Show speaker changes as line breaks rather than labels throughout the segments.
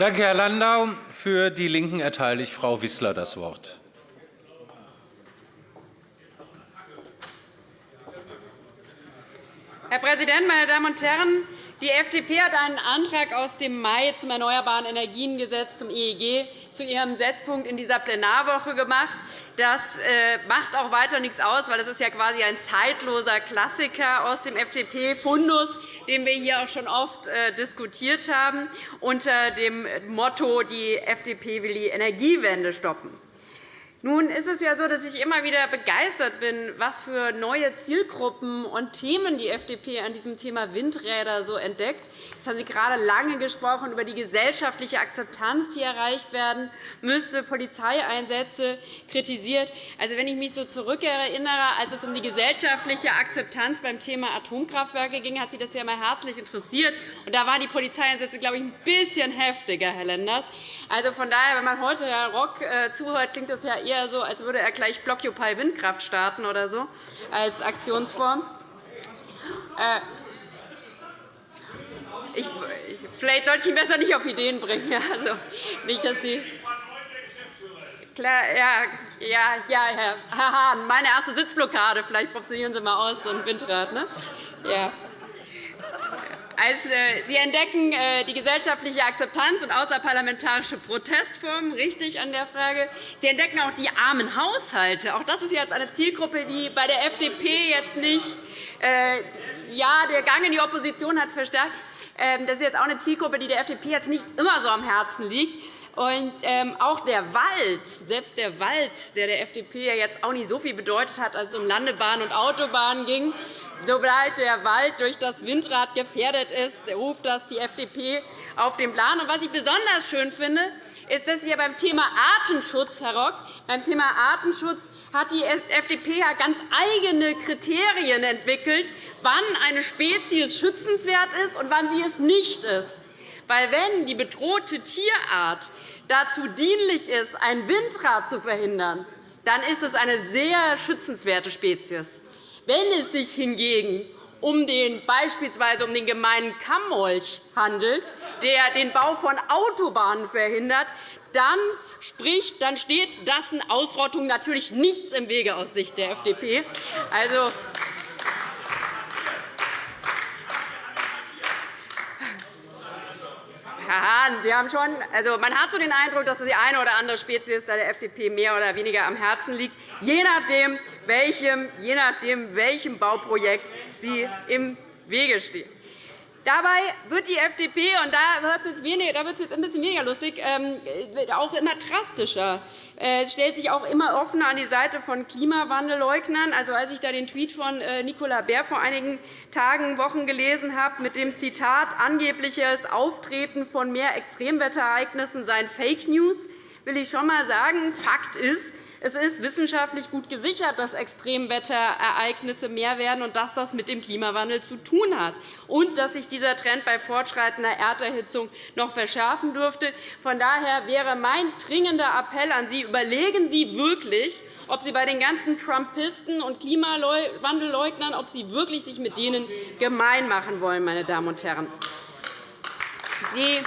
Danke, Herr Landau. Für die LINKEN erteile ich Frau Wissler das Wort.
Herr Präsident, meine Damen und Herren! Die FDP hat einen Antrag aus dem Mai zum Erneuerbaren Energiengesetz zum EEG zu ihrem Setzpunkt in dieser Plenarwoche gemacht. Das äh, macht auch weiter nichts aus, weil das ist ja quasi ein zeitloser Klassiker aus dem FDP-Fundus, den wir hier auch schon oft äh, diskutiert haben, unter dem Motto, die FDP will die Energiewende stoppen. Nun ist es ja so, dass ich immer wieder begeistert bin, was für neue Zielgruppen und Themen die FDP an diesem Thema Windräder so entdeckt. Jetzt haben Sie gerade lange gesprochen über die gesellschaftliche Akzeptanz, die erreicht werden müsste, Polizeieinsätze kritisiert. Also, wenn ich mich so zurückerinnere, als es um die gesellschaftliche Akzeptanz beim Thema Atomkraftwerke ging, hat Sie das ja einmal herzlich interessiert. Und da waren die Polizeieinsätze, glaube ich, ein bisschen heftiger, Herr Lenders. Also von daher, wenn man heute Herrn Rock äh, zuhört, klingt das ja eher so, als würde er gleich Blockupy Windkraft starten oder so als Aktionsform. Äh, ich, vielleicht sollte ich ihn besser nicht auf Ideen bringen. Also, nicht, dass die Klar, ja, ja, ja, Herr Hahn, meine erste Sitzblockade. Vielleicht probieren Sie einmal aus, so ein Windrad. Ne? Ja. Als, äh, Sie entdecken äh, die gesellschaftliche Akzeptanz und außerparlamentarische Protestformen richtig an der Frage. Sie entdecken auch die armen Haushalte. Auch das ist jetzt eine Zielgruppe, die bei der FDP jetzt nicht äh, ja, der Gang in die Opposition hat es verstärkt. Ähm, das ist jetzt auch eine Zielgruppe, die der FDP jetzt nicht immer so am Herzen liegt. Und ähm, auch der Wald, selbst der Wald, der der FDP jetzt auch nicht so viel bedeutet hat, als es um Landebahnen und Autobahnen ging, sobald der Wald durch das Windrad gefährdet ist, ruft das die FDP auf den Plan. Und was ich besonders schön finde, ist, dass Sie beim Thema Artenschutz, Herr Rock, beim Thema Artenschutz hat die FDP ganz eigene Kriterien entwickelt, wann eine Spezies schützenswert ist und wann sie es nicht ist. Weil wenn die bedrohte Tierart dazu dienlich ist, ein Windrad zu verhindern, dann ist es eine sehr schützenswerte Spezies. Wenn es sich hingegen um den, beispielsweise um den gemeinen Kammmolch handelt, der den Bau von Autobahnen verhindert, dann, spricht, dann steht dessen Ausrottung natürlich nichts im Wege aus Sicht der FDP. Also, Herr Hahn, Sie haben schon, also man hat so den Eindruck, dass die eine oder andere Spezies der FDP mehr oder weniger am Herzen liegt, je nachdem, welchem, je nachdem, welchem Bauprojekt Sie im Wege stehen. Dabei wird die FDP, und da wird es jetzt, jetzt ein bisschen weniger lustig, ähm, auch immer drastischer. Äh, es stellt sich auch immer offener an die Seite von Klimawandelleugnern. Also, als ich da den Tweet von äh, Nicola Bär vor einigen Tagen, Wochen gelesen habe, mit dem Zitat, angebliches Auftreten von mehr Extremwetterereignissen seien Fake News, will ich schon einmal sagen, Fakt ist, es ist wissenschaftlich gut gesichert, dass Extremwetterereignisse mehr werden und dass das mit dem Klimawandel zu tun hat und dass sich dieser Trend bei fortschreitender Erderhitzung noch verschärfen dürfte. Von daher wäre mein dringender Appell an Sie, überlegen Sie wirklich, ob Sie bei den ganzen Trumpisten und Klimawandelleugnern ob Sie wirklich sich mit denen gemein machen wollen, meine Damen und Herren. Die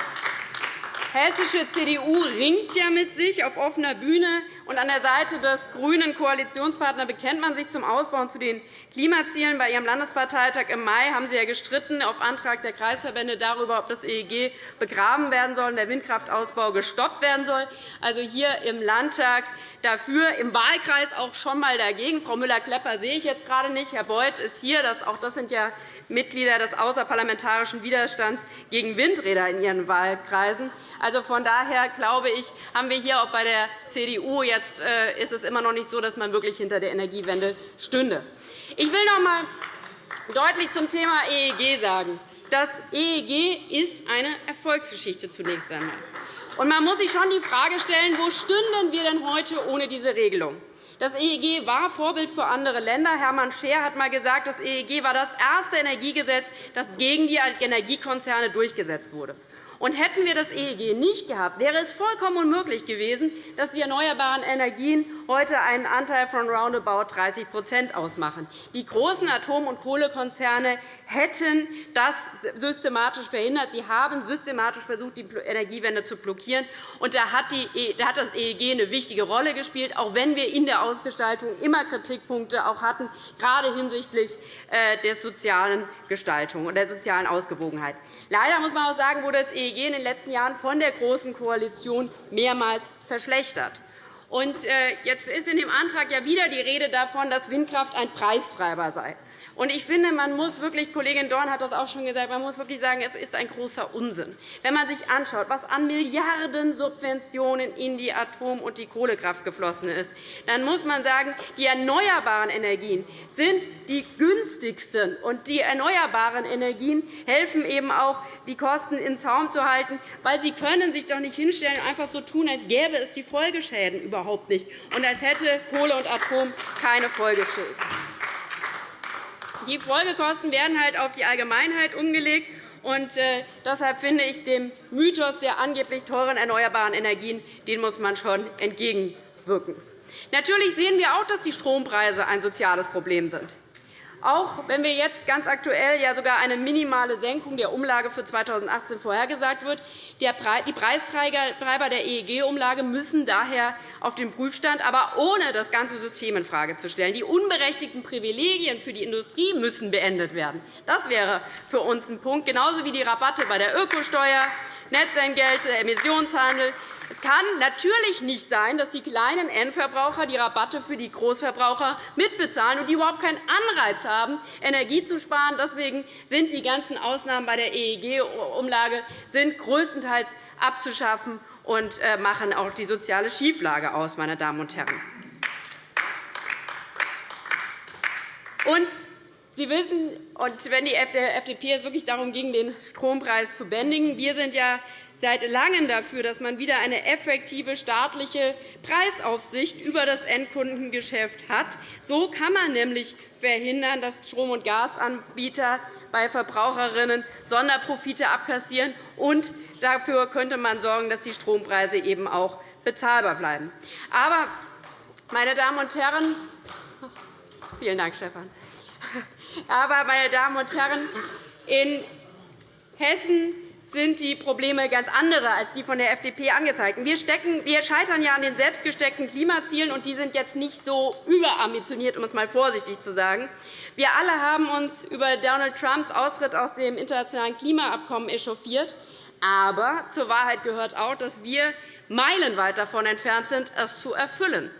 hessische CDU ringt ja mit sich auf offener Bühne und an der Seite des grünen Koalitionspartners bekennt man sich zum Ausbau und zu den Klimazielen. Bei Ihrem Landesparteitag im Mai haben Sie ja gestritten auf Antrag der Kreisverbände darüber, ob das EEG begraben werden soll und der Windkraftausbau gestoppt werden soll. Also hier im Landtag dafür, im Wahlkreis auch schon einmal dagegen. Frau Müller-Klepper sehe ich jetzt gerade nicht. Herr Beuth ist hier. Auch das sind ja Mitglieder des außerparlamentarischen Widerstands gegen Windräder in ihren Wahlkreisen. Also von daher glaube ich, haben wir hier auch bei der CDU jetzt äh, ist es immer noch nicht so, dass man wirklich hinter der Energiewende stünde. Ich will noch einmal deutlich zum Thema EEG sagen. Das EEG ist eine Erfolgsgeschichte zunächst einmal. Und man muss sich schon die Frage stellen, wo stünden wir denn heute ohne diese Regelung? Das EEG war Vorbild für andere Länder. Hermann Scheer hat einmal gesagt, das EEG war das erste Energiegesetz, das gegen die Energiekonzerne durchgesetzt wurde. Und hätten wir das EEG nicht gehabt, wäre es vollkommen unmöglich gewesen, dass die erneuerbaren Energien heute einen Anteil von roundabout 30% ausmachen. Die großen Atom- und Kohlekonzerne hätten das systematisch verhindert. Sie haben systematisch versucht, die Energiewende zu blockieren. Und da hat e, das EEG eine wichtige Rolle gespielt, auch wenn wir in der Ausgestaltung immer Kritikpunkte auch hatten, gerade hinsichtlich äh, der sozialen Gestaltung und der sozialen Ausgewogenheit. Leider muss man auch sagen, wurde das EEG in den letzten Jahren von der Großen Koalition mehrmals verschlechtert. Äh, jetzt ist in dem Antrag ja wieder die Rede davon, dass Windkraft ein Preistreiber sei. Und ich finde, man muss wirklich, Kollegin Dorn hat das auch schon gesagt, man muss wirklich sagen, es ist ein großer Unsinn. Wenn man sich anschaut, was an Milliarden Subventionen in die Atom- und die Kohlekraft geflossen ist, dann muss man sagen, die erneuerbaren Energien sind die günstigsten. Und die erneuerbaren Energien helfen eben auch, die Kosten in Zaum zu halten, weil sie können sich doch nicht hinstellen und einfach so tun, als gäbe es die Folgeschäden überhaupt nicht und als hätte Kohle und Atom keine Folgeschäden. Die Folgekosten werden halt auf die Allgemeinheit umgelegt. Und, äh, deshalb finde ich, dem Mythos der angeblich teuren erneuerbaren Energien den muss man schon entgegenwirken. Natürlich sehen wir auch, dass die Strompreise ein soziales Problem sind. Auch wenn wir jetzt ganz aktuell ja sogar eine minimale Senkung der Umlage für 2018 vorhergesagt wird, die Preistreiber der EEG-Umlage müssen daher auf den Prüfstand, aber ohne das ganze System infrage zu stellen. Die unberechtigten Privilegien für die Industrie müssen beendet werden. Das wäre für uns ein Punkt, genauso wie die Rabatte bei der Ökosteuer, Netzentgelte, Emissionshandel. Es kann natürlich nicht sein, dass die kleinen Endverbraucher die Rabatte für die Großverbraucher mitbezahlen und die überhaupt keinen Anreiz haben, Energie zu sparen. Deswegen sind die ganzen Ausnahmen bei der EEG-Umlage größtenteils abzuschaffen und äh, machen auch die soziale Schieflage aus. Meine Damen und Herren. Und Sie wissen, und wenn die FDP es wirklich darum ging, den Strompreis zu bändigen, wir sind ja seit Langem dafür, dass man wieder eine effektive staatliche Preisaufsicht über das Endkundengeschäft hat. So kann man nämlich verhindern, dass Strom- und Gasanbieter bei Verbraucherinnen Sonderprofite abkassieren. Und dafür könnte man sorgen, dass die Strompreise eben auch bezahlbar bleiben. Aber, meine Damen und Herren, vielen Dank, Stefan. Aber, meine Damen und Herren, in Hessen sind die Probleme ganz andere als die von der FDP angezeigten. Wir, wir scheitern ja an den selbstgesteckten Klimazielen, und die sind jetzt nicht so überambitioniert, um es einmal vorsichtig zu sagen. Wir alle haben uns über Donald Trumps Austritt aus dem internationalen Klimaabkommen echauffiert. Aber zur Wahrheit gehört auch, dass wir meilenweit davon entfernt sind, es zu erfüllen.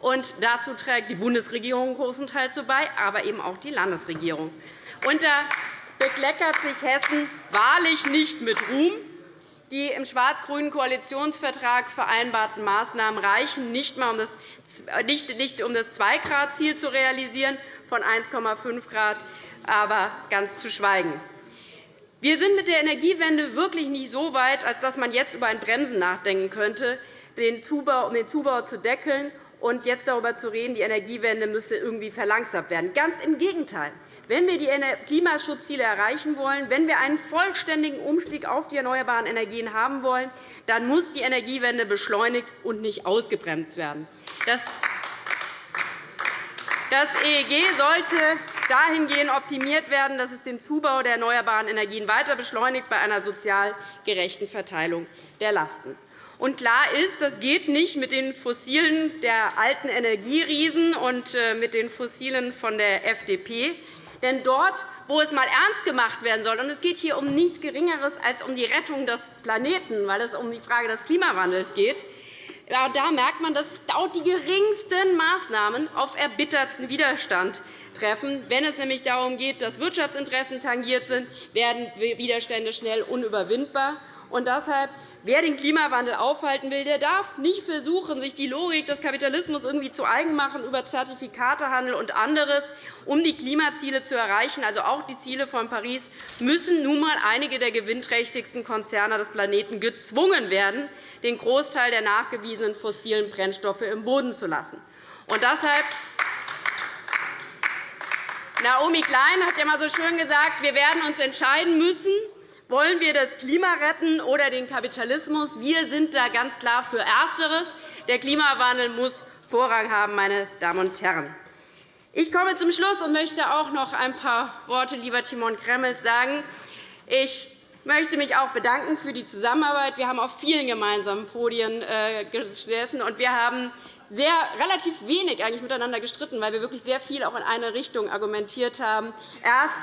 Und dazu trägt die Bundesregierung großenteils bei, aber eben auch die Landesregierung. Unter bekleckert sich Hessen wahrlich nicht mit Ruhm. Die im schwarz-grünen Koalitionsvertrag vereinbarten Maßnahmen reichen nicht, um das, nicht, nicht um das 2-Grad-Ziel zu realisieren, von 1,5 Grad, aber ganz zu schweigen. Wir sind mit der Energiewende wirklich nicht so weit, als dass man jetzt über ein Bremsen nachdenken könnte, um den Zubau zu deckeln und jetzt darüber zu reden, die Energiewende müsse irgendwie verlangsamt werden. Ganz im Gegenteil. Wenn wir die Klimaschutzziele erreichen wollen, wenn wir einen vollständigen Umstieg auf die erneuerbaren Energien haben wollen, dann muss die Energiewende beschleunigt und nicht ausgebremst werden. Das EEG sollte dahingehend optimiert werden, dass es den Zubau der erneuerbaren Energien weiter beschleunigt bei einer sozial gerechten Verteilung der Lasten. Und klar ist, das geht nicht mit den Fossilen der alten Energieriesen und äh, mit den Fossilen von der FDP. Denn dort, wo es einmal ernst gemacht werden soll, und es geht hier um nichts Geringeres als um die Rettung des Planeten, weil es um die Frage des Klimawandels geht, da merkt man, dass auch die geringsten Maßnahmen auf erbittertsten Widerstand treffen. Wenn es nämlich darum geht, dass Wirtschaftsinteressen tangiert sind, werden Widerstände schnell unüberwindbar. Und deshalb Wer den Klimawandel aufhalten will, der darf nicht versuchen, sich die Logik des Kapitalismus irgendwie zu eigen machen über Zertifikatehandel und anderes, um die Klimaziele zu erreichen. Also auch die Ziele von Paris müssen nun einmal einige der gewinnträchtigsten Konzerne des Planeten gezwungen werden, den Großteil der nachgewiesenen fossilen Brennstoffe im Boden zu lassen. Und deshalb Naomi Klein hat ja einmal so schön gesagt, wir werden uns entscheiden müssen, Wollen wir das Klima retten oder den Kapitalismus? Wir sind da ganz klar für Ersteres. Der Klimawandel muss Vorrang haben, meine Damen und Herren. Ich komme zum Schluss und möchte auch noch ein paar Worte, lieber Timon Kremmels, sagen. Ich möchte mich auch bedanken für die Zusammenarbeit. Wir haben auf vielen gemeinsamen Podien äh, gesessen, und wir haben sehr, relativ wenig eigentlich miteinander gestritten, weil wir wirklich sehr viel auch in eine Richtung argumentiert haben. Erst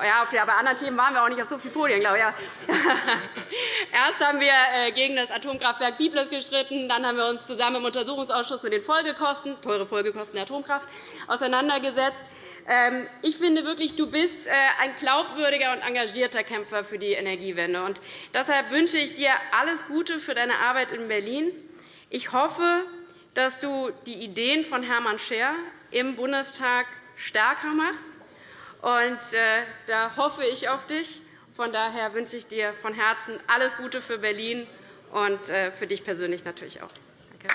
ja, bei anderen Themen waren wir auch nicht auf so vielen Podien, glaube ich. Erst haben wir äh, gegen das Atomkraftwerk Biblis gestritten, dann haben wir uns zusammen im Untersuchungsausschuss mit den Folgekosten, teure Folgekosten der Atomkraft, auseinandergesetzt. Ähm, ich finde wirklich, du bist äh, ein glaubwürdiger und engagierter Kämpfer für die Energiewende. Und deshalb wünsche ich dir alles Gute für deine Arbeit in Berlin. Ich hoffe, dass du die Ideen von Hermann Scher im Bundestag stärker machst und äh, da hoffe ich auf dich. Von daher wünsche ich dir von Herzen alles Gute für Berlin und äh, für dich persönlich natürlich auch. Danke.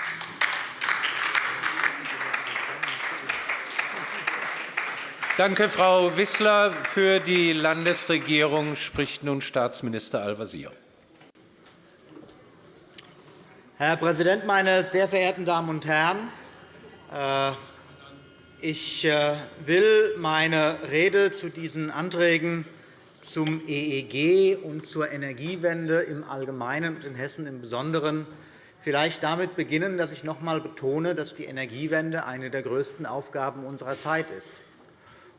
Danke, Frau Wissler. Für die Landesregierung spricht nun Staatsminister Al-Wazir.
Herr Präsident, meine sehr verehrten Damen und Herren! Ich äh, will meine Rede zu diesen Anträgen zum EEG und zur Energiewende im Allgemeinen und in Hessen im Besonderen vielleicht damit beginnen, dass ich noch einmal betone, dass die Energiewende eine der größten Aufgaben unserer Zeit ist.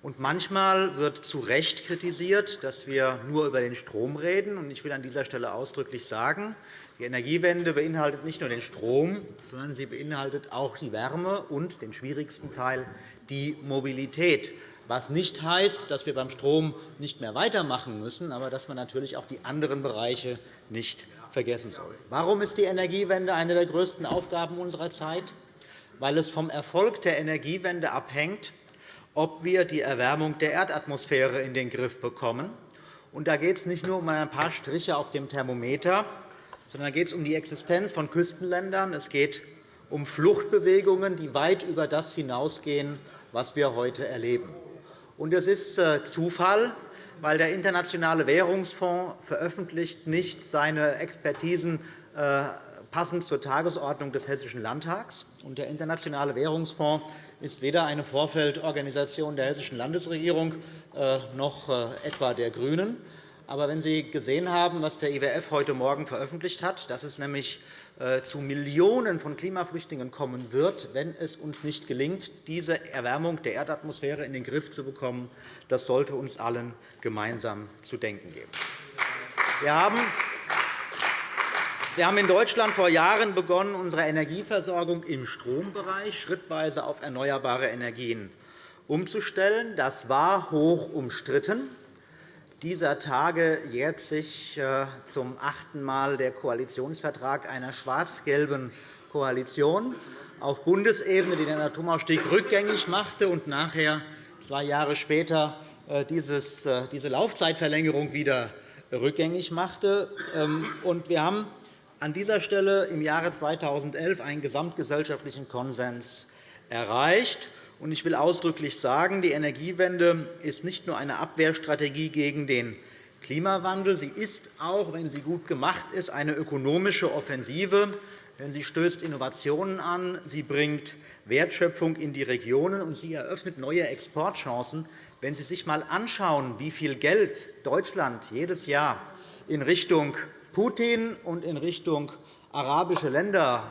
Und manchmal wird zu Recht kritisiert, dass wir nur über den Strom reden. Ich will an dieser Stelle ausdrücklich sagen, die Energiewende beinhaltet nicht nur den Strom, sondern sie beinhaltet auch die Wärme und den schwierigsten Teil, die Mobilität. Was nicht heißt, dass wir beim Strom nicht mehr weitermachen müssen, aber dass man natürlich auch die anderen Bereiche nicht vergessen soll. Warum ist die Energiewende eine der größten Aufgaben unserer Zeit? Weil es vom Erfolg der Energiewende abhängt, ob wir die Erwärmung der Erdatmosphäre in den Griff bekommen. da geht es nicht nur um ein paar Striche auf dem Thermometer, sondern geht es um die Existenz von Küstenländern. Es geht um Fluchtbewegungen, die weit über das hinausgehen, was wir heute erleben. Und es ist äh, Zufall, weil der Internationale Währungsfonds veröffentlicht nicht seine Expertisen äh, passend zur Tagesordnung des Hessischen Landtags. Und der Internationale Währungsfonds ist weder eine Vorfeldorganisation der Hessischen Landesregierung äh, noch etwa der GRÜNEN. Aber wenn Sie gesehen haben, was der IWF heute Morgen veröffentlicht hat, dass es nämlich äh, zu Millionen von Klimaflüchtlingen kommen wird, wenn es uns nicht gelingt, diese Erwärmung der Erdatmosphäre in den Griff zu bekommen, das sollte uns allen gemeinsam zu denken geben. Wir haben wir haben in Deutschland vor Jahren begonnen, unsere Energieversorgung im Strombereich schrittweise auf erneuerbare Energien umzustellen. Das war hoch umstritten dieser Tage jährt sich äh, zum achten Mal der Koalitionsvertrag einer schwarz-gelben Koalition auf Bundesebene, die den Atomausstieg rückgängig machte und nachher, zwei Jahre später, äh, äh, diese Laufzeitverlängerung wieder rückgängig machte. Ähm, wir haben an dieser Stelle im Jahre 2011 einen gesamtgesellschaftlichen Konsens erreicht. Ich will ausdrücklich sagen, die Energiewende ist nicht nur eine Abwehrstrategie gegen den Klimawandel. Sie ist auch, wenn sie gut gemacht ist, eine ökonomische Offensive. Denn sie stößt Innovationen an, sie bringt Wertschöpfung in die Regionen, und sie eröffnet neue Exportchancen. Wenn Sie sich einmal anschauen, wie viel Geld Deutschland jedes Jahr in Richtung Putin und in Richtung arabische Länder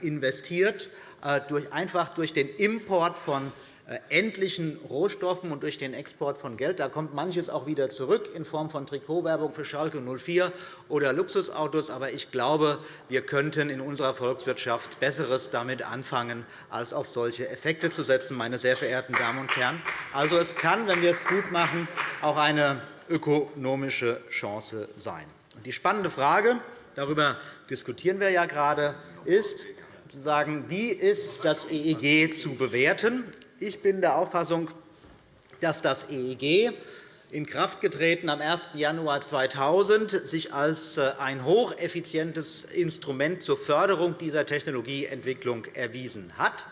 investiert, äh, einfach durch den Import von äh, endlichen Rohstoffen und durch den Export von Geld. Da kommt manches auch wieder zurück in Form von Trikotwerbung für Schalke 04 oder Luxusautos. Aber ich glaube, wir könnten in unserer Volkswirtschaft Besseres damit anfangen, als auf solche Effekte zu setzen, meine sehr verehrten Damen und Herren. Also, es kann, wenn wir es gut machen, auch eine ökonomische Chance sein. Die spannende Frage, darüber diskutieren wir ja gerade, ist, wie ist das EEG zu bewerten? Ich bin der Auffassung, dass das EEG in Kraft getreten am 1. Januar 2000 sich als äh, ein hocheffizientes Instrument zur Förderung dieser Technologieentwicklung erwiesen hat.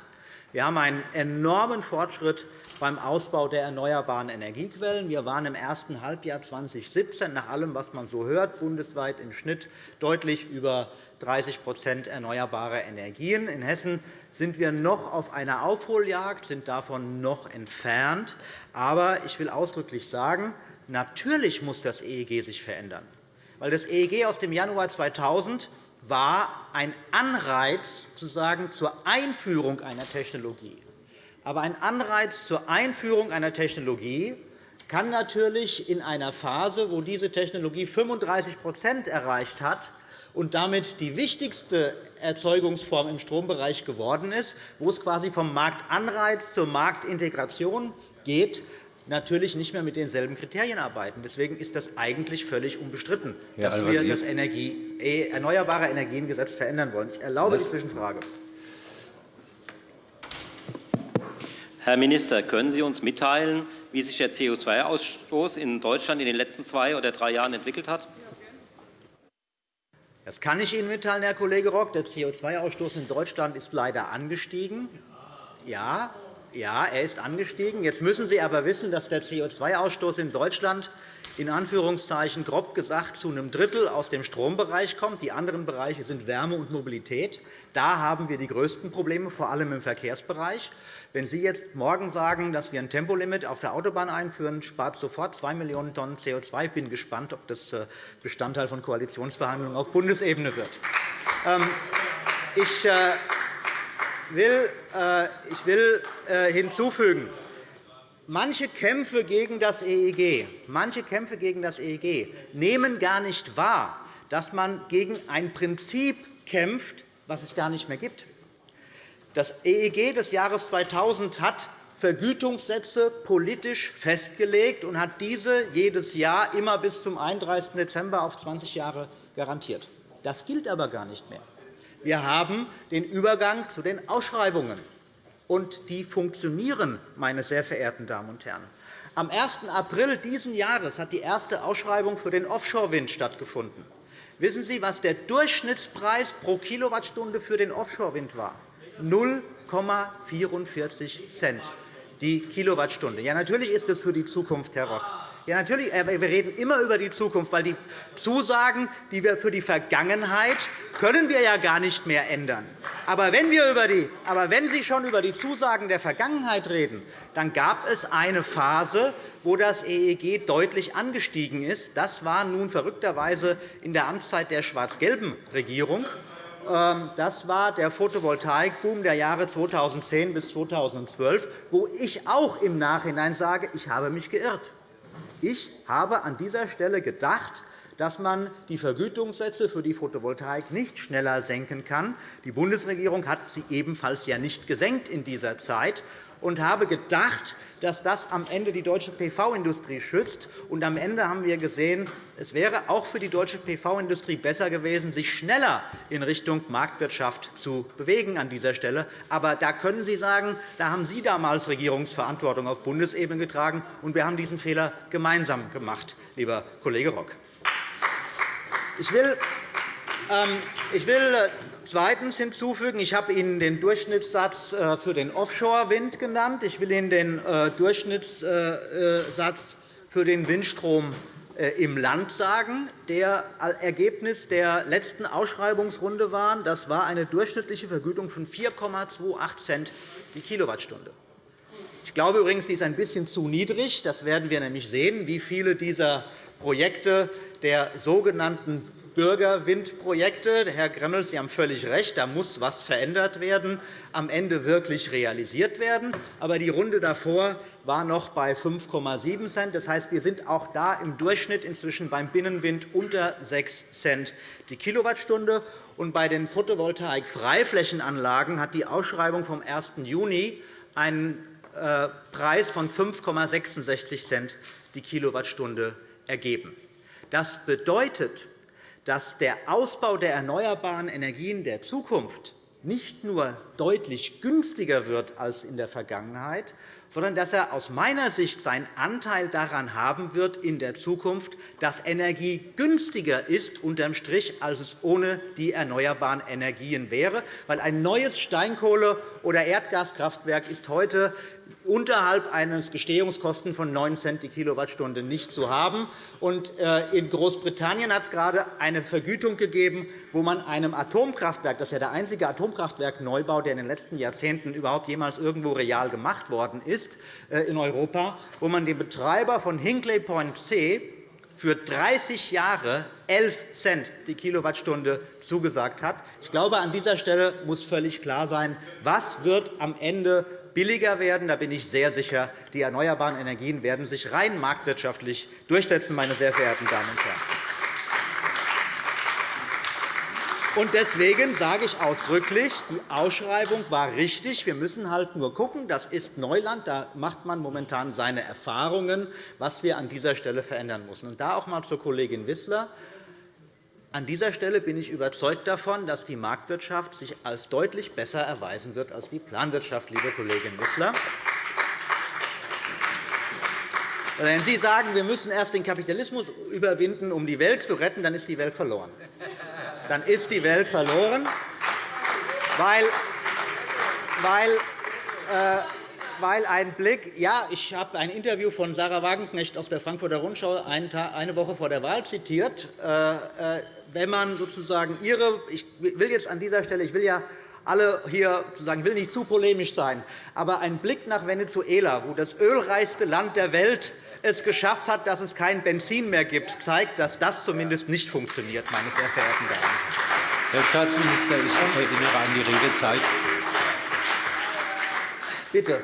Wir haben einen enormen Fortschritt beim Ausbau der erneuerbaren Energiequellen. Wir waren im ersten Halbjahr 2017 nach allem, was man so hört, bundesweit im Schnitt deutlich über 30% erneuerbarer Energien. In Hessen sind wir noch auf einer Aufholjagd, sind davon noch entfernt. Aber ich will ausdrücklich sagen, natürlich muss das EEG sich verändern. Weil das EEG aus dem Januar 2000 war ein Anreiz sozusagen zur Einführung einer Technologie. Aber ein Anreiz zur Einführung einer Technologie kann natürlich in einer Phase, wo diese Technologie 35% erreicht hat und damit die wichtigste Erzeugungsform im Strombereich geworden ist, wo es quasi vom Marktanreiz zur Marktintegration geht, natürlich nicht mehr mit denselben Kriterien arbeiten. Deswegen ist das eigentlich völlig unbestritten, dass wir das Energie, äh, Erneuerbare Energiengesetz verändern wollen. Ich erlaube die Zwischenfrage.
Herr Minister, können Sie uns mitteilen, wie sich der CO2-Ausstoß in Deutschland in den letzten zwei oder drei Jahren entwickelt hat?
Das kann ich Ihnen mitteilen, Herr Kollege Rock. Der CO2-Ausstoß in Deutschland ist leider angestiegen. Ja, ja, er ist angestiegen. Jetzt müssen Sie aber wissen, dass der CO2-Ausstoß in Deutschland in Anführungszeichen grob gesagt zu einem Drittel aus dem Strombereich kommt. Die anderen Bereiche sind Wärme und Mobilität. Da haben wir die größten Probleme, vor allem im Verkehrsbereich. Wenn Sie jetzt morgen sagen, dass wir ein Tempolimit auf der Autobahn einführen, spart sofort 2 Millionen Tonnen CO2. Ich bin gespannt, ob das äh, Bestandteil von Koalitionsverhandlungen auf Bundesebene wird. Ähm, ich äh, will, äh, ich will äh, hinzufügen, manche Kämpfe gegen das EEG, manche Kämpfe gegen das EEG nehmen gar nicht wahr, dass man gegen ein Prinzip kämpft, was es gar nicht mehr gibt. Das EEG des Jahres 2000 hat Vergütungssätze politisch festgelegt und hat diese jedes Jahr immer bis zum 31. Dezember auf 20 Jahre garantiert. Das gilt aber gar nicht mehr. Wir haben den Übergang zu den Ausschreibungen, und die funktionieren, meine sehr verehrten Damen und Herren. Am 1. April dieses Jahres hat die erste Ausschreibung für den Offshore-Wind stattgefunden. Wissen Sie, was der Durchschnittspreis pro Kilowattstunde für den Offshore-Wind war? 0,44 Cent die Kilowattstunde. Ja, natürlich ist das für die Zukunft, Herr Rock. Ja, natürlich. Wir reden immer über die Zukunft, weil die Zusagen, die wir für die Vergangenheit können wir ja gar nicht mehr ändern. Aber wenn, wir über die, aber wenn Sie schon über die Zusagen der Vergangenheit reden, dann gab es eine Phase, wo das EEG deutlich angestiegen ist. Das war nun verrückterweise in der Amtszeit der schwarz-gelben Regierung. Ähm, das war der Photovoltaikboom der Jahre 2010 bis 2012, wo ich auch im Nachhinein sage, ich habe mich geirrt. Ich habe an dieser Stelle gedacht, dass man die Vergütungssätze für die Photovoltaik nicht schneller senken kann. Die Bundesregierung hat sie ebenfalls ja nicht gesenkt in dieser Zeit und habe gedacht, dass das am Ende die deutsche PV-Industrie schützt. Und am Ende haben wir gesehen, es wäre auch für die deutsche PV-Industrie besser gewesen, sich schneller in Richtung Marktwirtschaft zu bewegen an dieser Stelle. Aber da können Sie sagen, da haben Sie damals Regierungsverantwortung auf Bundesebene getragen, und wir haben diesen Fehler gemeinsam gemacht, lieber Kollege Rock. Ich will ähm, ich will äh, zweitens hinzufügen, ich habe Ihnen den Durchschnittssatz äh, für den Offshore-Wind genannt. Ich will Ihnen den äh, Durchschnittssatz für den Windstrom im Land sagen, der Ergebnis der letzten Ausschreibungsrunde war. Das war eine durchschnittliche Vergütung von 4,28 Cent die Kilowattstunde. Ich glaube übrigens, die ist ein bisschen zu niedrig. Das werden wir nämlich sehen, wie viele dieser Projekte der sogenannten Bürgerwindprojekte. Herr Gremmel, Sie haben völlig recht, da muss etwas verändert werden, am Ende wirklich realisiert werden. Aber die Runde davor war noch bei 5,7 Cent. Das heißt, wir sind auch da im Durchschnitt inzwischen beim Binnenwind unter 6 Cent die Kilowattstunde. Und bei den Photovoltaik-Freiflächenanlagen hat die Ausschreibung vom 1. Juni einen äh, Preis von 5,66 Cent die Kilowattstunde ergeben. Das bedeutet, dass der Ausbau der erneuerbaren Energien der Zukunft nicht nur deutlich günstiger wird als in der Vergangenheit, sondern dass er aus meiner Sicht seinen Anteil daran haben wird in der Zukunft, dass Energie günstiger ist unterm Strich, als es ohne die erneuerbaren Energien wäre. Weil ein neues Steinkohle- oder Erdgaskraftwerk ist heute unterhalb eines Gestehungskosten von 9 Cent die Kilowattstunde nicht zu haben. Äh, in Großbritannien hat es gerade eine Vergütung gegeben, wo man einem Atomkraftwerk, das ist ja der einzige Atomkraftwerkneubau, der in den letzten Jahrzehnten überhaupt jemals irgendwo real gemacht worden ist äh, in Europa, wo man dem Betreiber von Hinkley Point C für 30 Jahre 11 Cent die Kilowattstunde zugesagt hat. Ich glaube, an dieser Stelle muss völlig klar sein, was wird am Ende billiger werden. Da bin ich sehr sicher, die erneuerbaren Energien werden sich rein marktwirtschaftlich durchsetzen, meine sehr verehrten Damen und Herren. Deswegen sage ich ausdrücklich, die Ausschreibung war richtig. Wir müssen halt nur schauen, das ist Neuland, da macht man momentan seine Erfahrungen, was wir an dieser Stelle verändern müssen. Und da auch einmal zur Kollegin Wissler. An dieser Stelle bin ich überzeugt davon, dass die Marktwirtschaft sich als deutlich besser erweisen wird als die Planwirtschaft, liebe Kollegin Wissler. Wenn Sie sagen, wir müssen erst den Kapitalismus überwinden, um die Welt zu retten, dann ist die Welt verloren. Dann ist die Welt verloren, weil, weil äh, weil ein Blick, ja, ich habe ein Interview von Sarah Wagenknecht aus der Frankfurter Rundschau eine Woche vor der Wahl zitiert. Wenn man sozusagen ihre, ich will jetzt an dieser Stelle, ich will ja alle hier sozusagen, will nicht zu polemisch sein, aber ein Blick nach Venezuela, wo das ölreichste Land der Welt es geschafft hat, dass es kein Benzin mehr gibt, zeigt, dass das zumindest nicht funktioniert, meine sehr verehrten Damen.
Herr Staatsminister, ich erinnere an die Redezeit.
Bitte.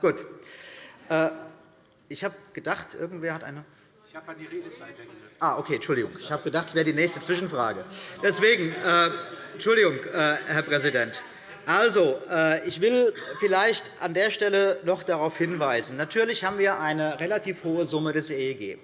Gut. Äh, ich habe gedacht, irgendwer hat eine. Habe an die Redezeit erinnert. Ah, okay, Entschuldigung. Ich habe gedacht, es wäre die nächste Zwischenfrage. Deswegen, äh, Entschuldigung, äh, Herr Präsident. Also, äh, ich will vielleicht an der Stelle noch darauf hinweisen. Natürlich haben wir eine relativ hohe Summe des EEG.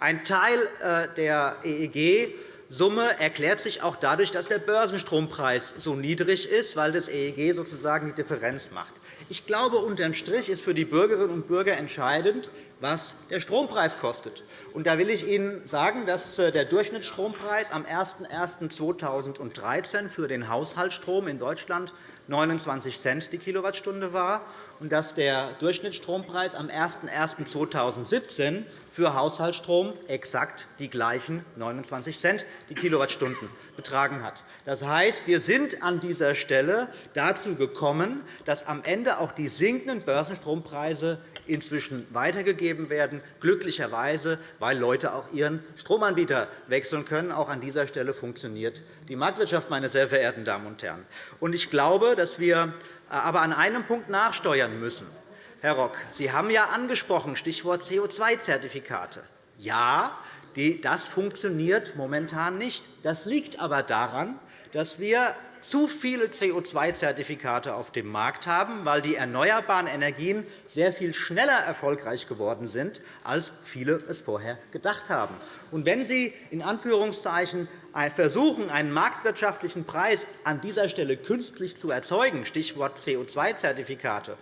Ein Teil äh, der EEG-Summe erklärt sich auch dadurch, dass der Börsenstrompreis so niedrig ist, weil das EEG sozusagen die Differenz macht. Ich glaube, unterm Strich ist für die Bürgerinnen und Bürger entscheidend, was der Strompreis kostet. Da will ich Ihnen sagen, dass äh, der Durchschnittsstrompreis am 01.01.2013 für den Haushaltsstrom in Deutschland 29 Cent die Kilowattstunde war dass der Durchschnittsstrompreis am 01.01.2017 für Haushaltsstrom exakt die gleichen 29 Cent die Kilowattstunden betragen hat. Das heißt, wir sind an dieser Stelle dazu gekommen, dass am Ende auch die sinkenden Börsenstrompreise inzwischen weitergegeben werden, glücklicherweise, weil Leute auch ihren Stromanbieter wechseln können. Auch an dieser Stelle funktioniert die Marktwirtschaft, meine sehr verehrten Damen und Herren. Ich glaube, dass wir aber an einem Punkt nachsteuern müssen. Herr Rock, Sie haben ja angesprochen, Stichwort CO2-Zertifikate. Ja, das funktioniert momentan nicht. Das liegt aber daran, dass wir zu viele CO2-Zertifikate auf dem Markt haben, weil die erneuerbaren Energien sehr viel schneller erfolgreich geworden sind, als viele es vorher gedacht haben. Und wenn Sie in Anführungszeichen versuchen, einen marktwirtschaftlichen Preis an dieser Stelle künstlich zu erzeugen, Stichwort CO2-Zertifikate,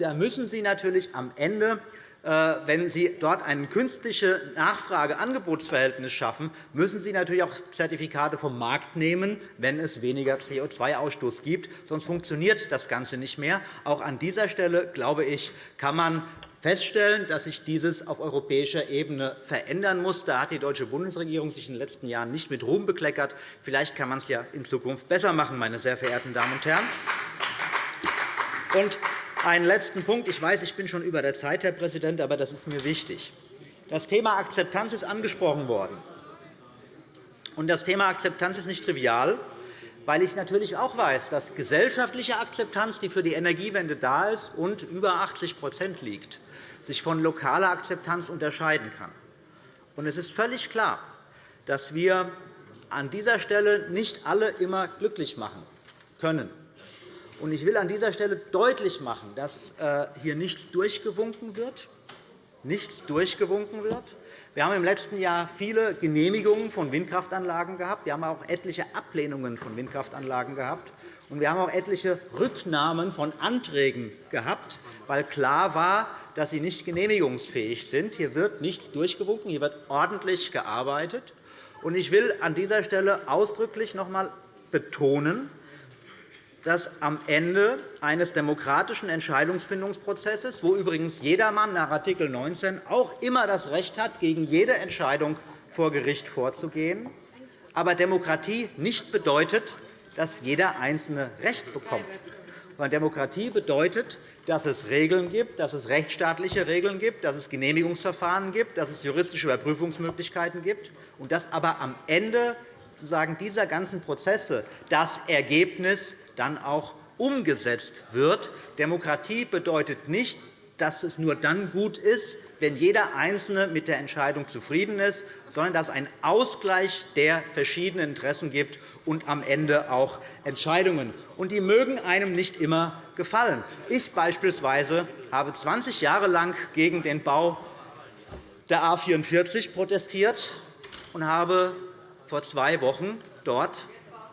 da müssen Sie natürlich am Ende wenn Sie dort ein künstliches Nachfrage-Angebotsverhältnis schaffen, müssen Sie natürlich auch Zertifikate vom Markt nehmen, wenn es weniger CO2-Ausstoß gibt. Sonst funktioniert das Ganze nicht mehr. Auch an dieser Stelle, glaube ich, kann man feststellen, dass sich dieses auf europäischer Ebene verändern muss. Da hat die deutsche Bundesregierung sich in den letzten Jahren nicht mit Ruhm bekleckert. Vielleicht kann man es ja in Zukunft besser machen, meine sehr verehrten Damen und Herren. Und einen letzten Punkt. Ich weiß, ich bin schon über der Zeit, Herr Präsident, aber das ist mir wichtig. Das Thema Akzeptanz ist angesprochen worden. das Thema Akzeptanz ist nicht trivial, weil ich natürlich auch weiß, dass gesellschaftliche Akzeptanz, die für die Energiewende da ist und über 80% liegt, sich von lokaler Akzeptanz unterscheiden kann. Es ist völlig klar, dass wir an dieser Stelle nicht alle immer glücklich machen können. Ich will an dieser Stelle deutlich machen, dass äh, hier nichts durchgewunken wird, nichts durchgewunken wird. Wir haben im letzten Jahr viele Genehmigungen von Windkraftanlagen gehabt. Wir haben auch etliche Ablehnungen von Windkraftanlagen gehabt. Und wir haben auch etliche Rücknahmen von Anträgen gehabt, weil klar war, dass sie nicht genehmigungsfähig sind. Hier wird nichts durchgewunken, hier wird ordentlich gearbeitet. Ich will an dieser Stelle ausdrücklich noch einmal betonen, dass am Ende eines demokratischen Entscheidungsfindungsprozesses, wo übrigens jedermann nach Art. 19 auch immer das Recht hat, gegen jede Entscheidung vor Gericht vorzugehen, aber Demokratie nicht bedeutet, dass jeder Einzelne Recht bekommt. Demokratie bedeutet, dass es Regeln gibt, dass es rechtsstaatliche Regeln gibt, dass es Genehmigungsverfahren gibt, dass es juristische Überprüfungsmöglichkeiten gibt, und dass aber am Ende dieser ganzen Prozesse das Ergebnis dann auch umgesetzt wird. Demokratie bedeutet nicht, dass es nur dann gut ist, wenn jeder Einzelne mit der Entscheidung zufrieden ist, sondern dass es einen Ausgleich der verschiedenen Interessen gibt und am Ende auch Entscheidungen. Und die mögen einem nicht immer gefallen. Ich beispielsweise habe 20 Jahre lang gegen den Bau der A 44 protestiert und habe vor zwei Wochen dort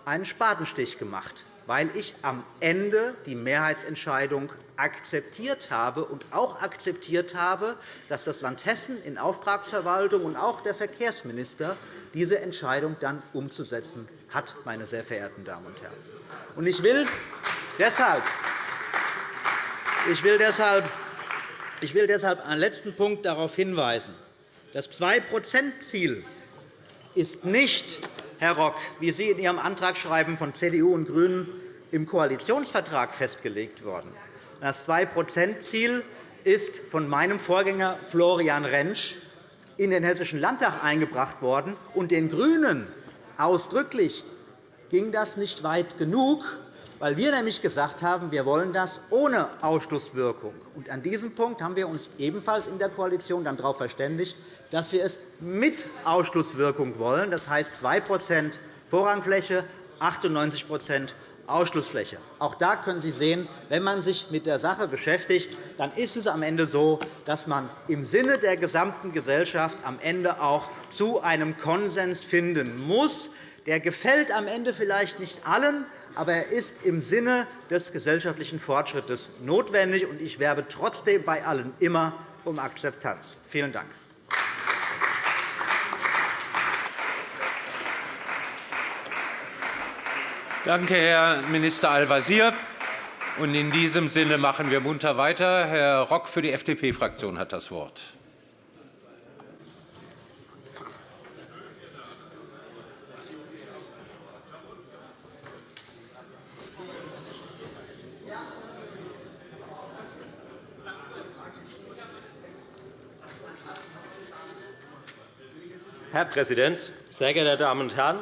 einen Spatenstich gemacht weil ich am Ende die Mehrheitsentscheidung akzeptiert habe und auch akzeptiert habe, dass das Land Hessen in Auftragsverwaltung und auch der Verkehrsminister diese Entscheidung dann umzusetzen hat, meine sehr verehrten Damen und Herren. Ich will deshalb ich will deshalb ich will deshalb einen letzten Punkt darauf hinweisen. Das 2-%-Ziel ist nicht Herr Rock, wie Sie in Ihrem Antragsschreiben von CDU und GRÜNEN im Koalitionsvertrag festgelegt worden. Das 2-%-Ziel ist von meinem Vorgänger Florian Rentsch in den Hessischen Landtag eingebracht worden. Und den GRÜNEN ausdrücklich ging das nicht weit genug, weil wir nämlich gesagt haben, wir wollen das ohne Ausschlusswirkung. Und an diesem Punkt haben wir uns ebenfalls in der Koalition dann darauf verständigt, dass wir es mit Ausschlusswirkung wollen. Das heißt 2% Vorrangfläche, 98% Ausschlussfläche. Auch da können Sie sehen, wenn man sich mit der Sache beschäftigt, dann ist es am Ende so, dass man im Sinne der gesamten Gesellschaft am Ende auch zu einem Konsens finden muss. Der gefällt am Ende vielleicht nicht allen, aber er ist im Sinne des gesellschaftlichen Fortschritts notwendig. Ich werbe trotzdem bei allen immer um Akzeptanz. Vielen Dank.
Danke, Herr Minister Al-Wazir. In diesem Sinne machen wir munter weiter. Herr Rock für die FDP-Fraktion hat das Wort.
Herr Präsident, sehr geehrte Damen und Herren!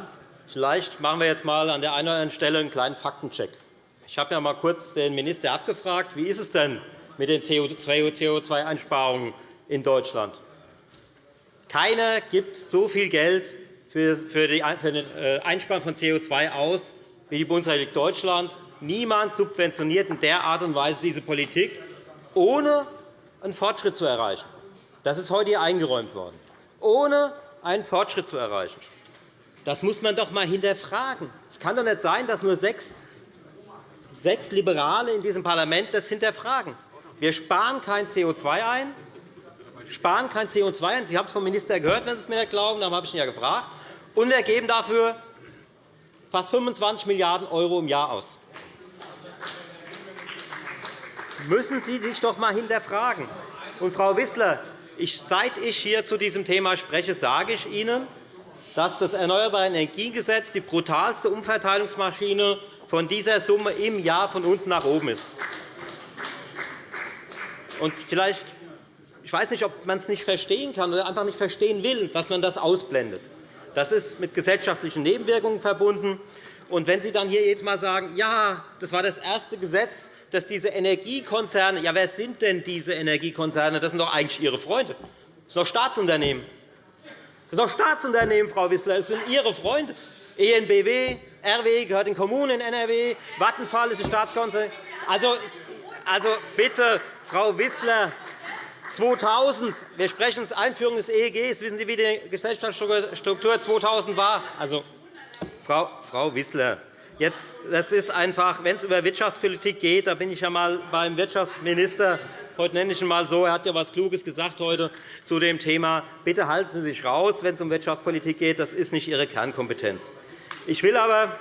Vielleicht machen wir jetzt einmal an der einen oder anderen Stelle einen kleinen Faktencheck. Ich habe ja einmal kurz den Minister abgefragt, wie ist es denn mit den CO2-Einsparungen in Deutschland? Keiner gibt so viel Geld für den äh, Einsparen von CO2 aus wie die Bundesrepublik Deutschland. Niemand subventioniert in der Art und Weise diese Politik, ohne einen Fortschritt zu erreichen. Das ist heute hier eingeräumt worden. Ohne einen Fortschritt zu erreichen. Das muss man doch einmal hinterfragen. Es kann doch nicht sein, dass nur sechs, sechs Liberale in diesem Parlament das hinterfragen. Wir sparen kein CO2 ein, sparen kein CO2 ein. Sie haben es vom Minister gehört, wenn Sie es mir nicht glauben. Darum habe ich ihn ja gefragt. Und wir geben dafür fast 25 Milliarden € im Jahr aus. Müssen Sie sich doch einmal hinterfragen. Und, Frau Wissler, seit ich hier zu diesem Thema spreche, sage ich Ihnen, dass das Erneuerbare Energiengesetz die brutalste Umverteilungsmaschine von dieser Summe im Jahr von unten nach oben ist. Und vielleicht, ich weiß nicht, ob man es nicht verstehen kann oder einfach nicht verstehen will, dass man das ausblendet. Das ist mit gesellschaftlichen Nebenwirkungen verbunden. Und wenn Sie dann hier jetzt einmal sagen, ja, das war das erste Gesetz, das diese Energiekonzerne, ja, wer sind denn diese Energiekonzerne? Das sind doch eigentlich Ihre Freunde. Das sind doch Staatsunternehmen. Das sind doch Staatsunternehmen, Frau Wissler. Das sind Ihre Freunde. ENBW, RW gehört den Kommunen in NRW, Vattenfall ist ein Staatskonzern. Also, also bitte, Frau Wissler, 2000, wir sprechen uns Einführung des EEGs. Wissen Sie, wie die Gesellschaftsstruktur 2000 war? Also, Frau, Frau Wissler, jetzt, das ist einfach, wenn es über Wirtschaftspolitik geht, da bin ich ja einmal beim Wirtschaftsminister. Heute nenne ich ihn einmal so. Er hat ja etwas Kluges gesagt heute zu dem Thema. Bitte halten Sie sich raus, wenn es um Wirtschaftspolitik geht. Das ist nicht Ihre Kernkompetenz. Ich will aber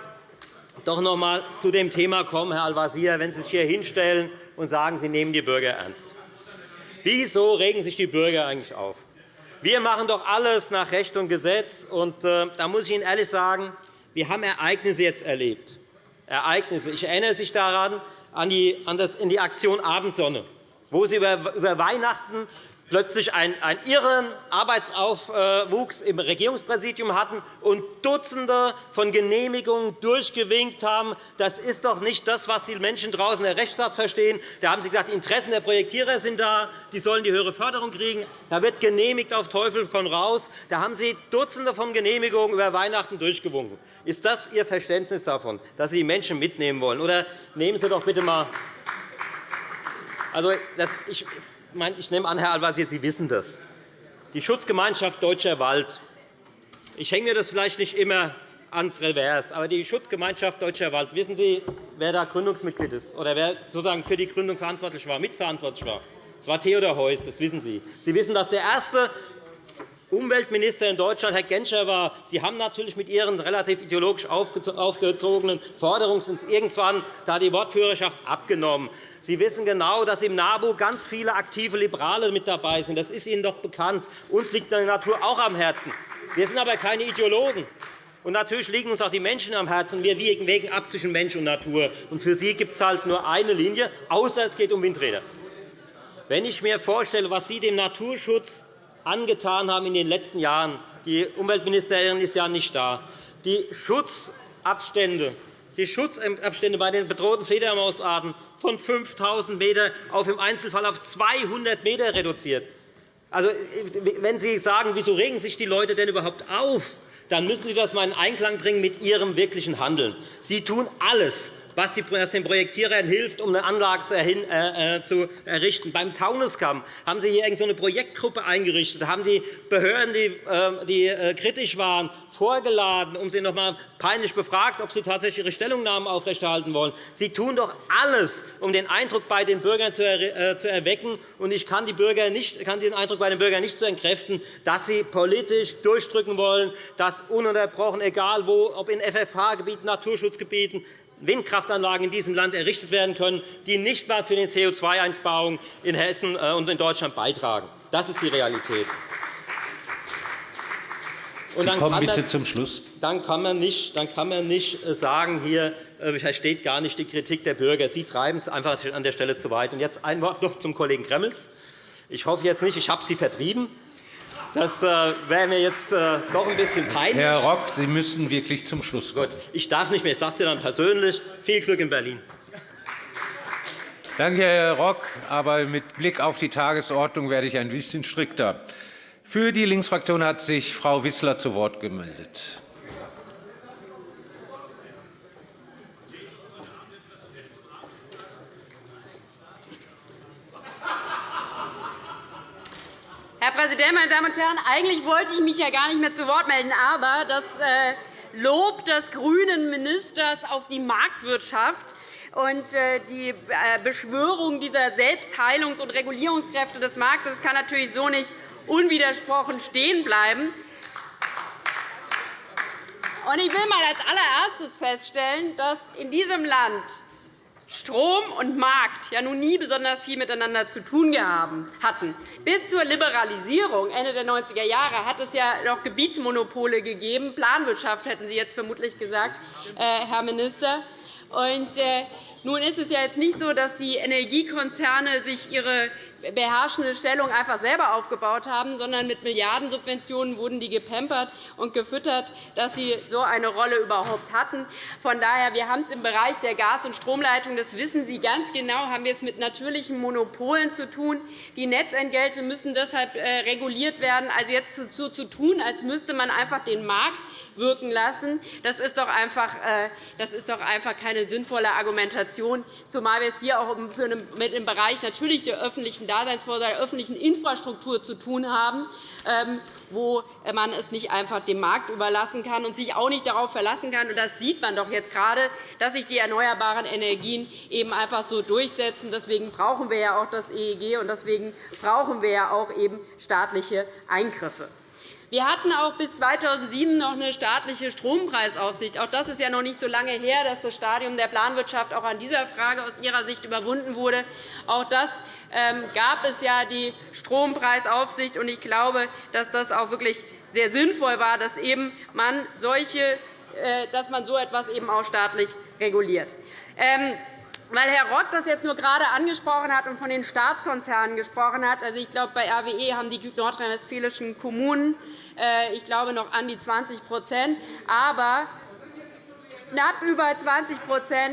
doch noch einmal zu dem Thema kommen, Herr Al-Wazir, wenn Sie sich hier hinstellen und sagen, Sie nehmen die Bürger ernst. Wieso regen sich die Bürger eigentlich auf? Wir machen doch alles nach Recht und Gesetz. Und, äh, da muss ich Ihnen ehrlich sagen, wir haben Ereignisse jetzt erlebt. Ereignisse. Ich erinnere sich daran an die, an das, in die Aktion Abendsonne, wo Sie über Weihnachten plötzlich einen, einen irren Arbeitsaufwuchs im Regierungspräsidium hatten und Dutzende von Genehmigungen durchgewinkt haben. Das ist doch nicht das, was die Menschen draußen in der Rechtsstaat verstehen. Da haben Sie gesagt, die Interessen der Projektierer sind da, die sollen die höhere Förderung kriegen. Da wird genehmigt auf Teufel komm raus. Da haben Sie Dutzende von Genehmigungen über Weihnachten durchgewunken. Ist das Ihr Verständnis davon, dass Sie die Menschen mitnehmen wollen? Oder nehmen Sie doch bitte einmal also, ich ich nehme an, Herr Al-Wazir, Sie wissen das. Die Schutzgemeinschaft Deutscher Wald. Ich hänge mir das vielleicht nicht immer ans Revers, aber die Schutzgemeinschaft Deutscher Wald, wissen Sie, wer da Gründungsmitglied ist oder wer sozusagen für die Gründung verantwortlich war, mitverantwortlich war? Das war Theodor Heuss, das wissen Sie. Sie wissen, dass der erste Umweltminister in Deutschland, Herr Genscher, war. Sie haben natürlich mit Ihren relativ ideologisch aufgezogenen Forderungen irgendwann da die Wortführerschaft abgenommen. Sie wissen genau, dass im NABU ganz viele aktive Liberale mit dabei sind. Das ist Ihnen doch bekannt. Uns liegt die Natur auch am Herzen. Wir sind aber keine Ideologen. Und natürlich liegen uns auch die Menschen am Herzen. Wir wägen ab zwischen Mensch und Natur. Und für Sie gibt es halt nur eine Linie, außer es geht um Windräder. Wenn ich mir vorstelle, was Sie dem Naturschutz angetan haben in den letzten Jahren, die Umweltministerin ist ja nicht da, die Schutzabstände die Schutzabstände bei den bedrohten Fledermausarten von 5.000 m auf im Einzelfall auf 200 m reduziert. Also, wenn Sie sagen, wieso regen sich die Leute denn überhaupt auf, dann müssen Sie das einmal in Einklang bringen mit Ihrem wirklichen Handeln. Sie tun alles, was den Projektierern hilft, um eine Anlage zu äh, äh, errichten. Beim Taunuskamm haben Sie hier eine Projektgruppe eingerichtet, haben die Behörden, die ähm, äh, kritisch waren, vorgeladen, um sie noch einmal peinlich befragt, ob sie tatsächlich ihre Stellungnahmen aufrechterhalten wollen. Sie tun doch alles, um den Eindruck bei den Bürgern zu erwecken. Ich kann, den Eindruck bei den Bürgern nicht zu entkräften, dass sie politisch durchdrücken wollen, dass ununterbrochen, egal wo, ob in FFH-Gebieten, Naturschutzgebieten, Windkraftanlagen in diesem Land errichtet werden können, die nicht einmal für die CO2-Einsparungen in Hessen äh, und in Deutschland beitragen. Das ist die Realität.
Und dann kommen bitte zum Schluss.
Dann kann man nicht, dann kann man nicht äh, sagen, hier äh, versteht gar nicht die Kritik der Bürger. Sie treiben es einfach an der Stelle zu weit. Und jetzt ein Wort noch zum Kollegen Gremmels. Ich hoffe jetzt nicht, ich habe Sie vertrieben. Das äh, wäre mir jetzt äh, doch ein bisschen peinlich.
Herr Rock, Sie müssen wirklich zum Schluss kommen. Gut,
ich darf nicht mehr. Ich sage es dir dann persönlich. Viel Glück in Berlin.
Danke, Herr Rock. Aber mit Blick auf die Tagesordnung werde ich ein bisschen strikter. Für die Linksfraktion hat sich Frau Wissler zu Wort gemeldet.
Herr Präsident, meine Damen und Herren! Eigentlich wollte ich mich ja gar nicht mehr zu Wort melden, aber das äh, Lob des grünen Ministers auf die Marktwirtschaft und äh, die äh, Beschwörung dieser Selbstheilungs- und Regulierungskräfte des Marktes kann natürlich so nicht unwidersprochen stehen bleiben. Ich will einmal als allererstes feststellen, dass in diesem Land Strom und Markt ja nun nie besonders viel miteinander zu tun hatten. Bis zur Liberalisierung Ende der 90er Jahre hat es ja noch Gebietsmonopole gegeben. Planwirtschaft hätten Sie jetzt vermutlich gesagt, äh, Herr Minister. Und, äh, nun ist es ja jetzt nicht so, dass die Energiekonzerne sich ihre beherrschende Stellung einfach selber aufgebaut haben, sondern mit Milliardensubventionen wurden die gepampert und gefüttert, dass sie so eine Rolle überhaupt hatten. Von daher, wir haben es im Bereich der Gas- und Stromleitung, das wissen Sie ganz genau, haben wir es mit natürlichen Monopolen zu tun. Die Netzentgelte müssen deshalb äh, reguliert werden. Also jetzt so zu tun, als müsste man einfach den Markt wirken lassen, das ist doch einfach, äh, das ist doch einfach keine sinnvolle Argumentation zumal wir es hier auch mit dem Bereich natürlich der öffentlichen Daseinsvorsorge, der öffentlichen Infrastruktur zu tun haben, ähm, wo man es nicht einfach dem Markt überlassen kann und sich auch nicht darauf verlassen kann. Das sieht man doch jetzt gerade, dass sich die erneuerbaren Energien eben einfach so durchsetzen. Deswegen brauchen wir ja auch das EEG, und deswegen brauchen wir ja auch eben staatliche Eingriffe. Wir hatten auch bis 2007 noch eine staatliche Strompreisaufsicht. Auch das ist ja noch nicht so lange her, dass das Stadium der Planwirtschaft auch an dieser Frage aus Ihrer Sicht überwunden wurde. Auch das gab es ja die Strompreisaufsicht. Ich glaube, dass das auch wirklich sehr sinnvoll war, dass man, solche, äh, dass man so etwas eben auch staatlich reguliert. Ähm, weil Herr Rock das jetzt nur gerade angesprochen hat und von den Staatskonzernen gesprochen hat. Also, ich glaube, bei RWE haben die nordrhein-westfälischen Kommunen äh, ich glaube, noch an die 20 aber knapp über 20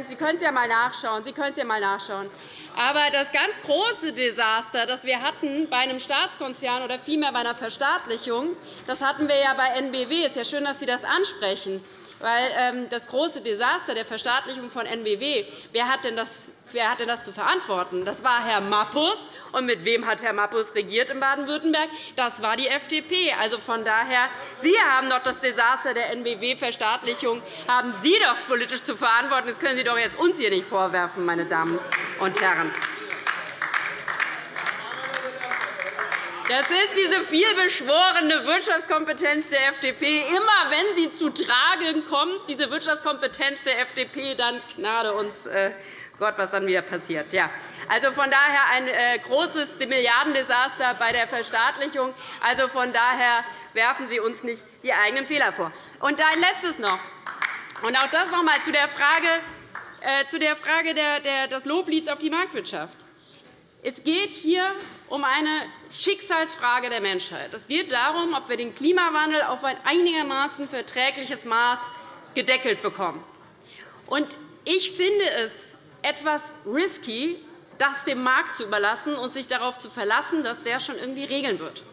Sie können es ja einmal nachschauen. Sie können es ja mal nachschauen. Aber das ganz große Desaster, das wir hatten bei einem Staatskonzern oder vielmehr bei einer Verstaatlichung, das hatten wir ja bei NBW. Es ist ja schön, dass Sie das ansprechen. Weil ähm, das große Desaster der Verstaatlichung von NBW, wer hat denn das Wer hat denn das zu verantworten? Das war Herr Mappus. Und mit wem hat Herr Mappus regiert in Baden-Württemberg? Das war die FDP. Also von daher, Sie haben doch das Desaster der NBW-Verstaatlichung haben Sie doch politisch zu verantworten. Das können Sie doch jetzt uns hier nicht vorwerfen, meine Damen und Herren. Das ist diese vielbeschworene Wirtschaftskompetenz der FDP. Immer wenn sie zu tragen kommt, diese Wirtschaftskompetenz der FDP, dann gnade uns äh, Gott, was dann wieder passiert. Ja. Also von daher ein äh, großes Milliardendesaster bei der Verstaatlichung. Also von daher werfen Sie uns nicht die eigenen Fehler vor. Und ein letztes noch. Und auch das noch einmal zu der Frage, äh, zu der Frage des Loblieds auf die Marktwirtschaft. Es geht hier um eine Schicksalsfrage der Menschheit. Es geht darum, ob wir den Klimawandel auf ein einigermaßen verträgliches Maß gedeckelt bekommen. Ich finde es etwas risky, das dem Markt zu überlassen und sich darauf zu verlassen, dass der schon irgendwie regeln wird.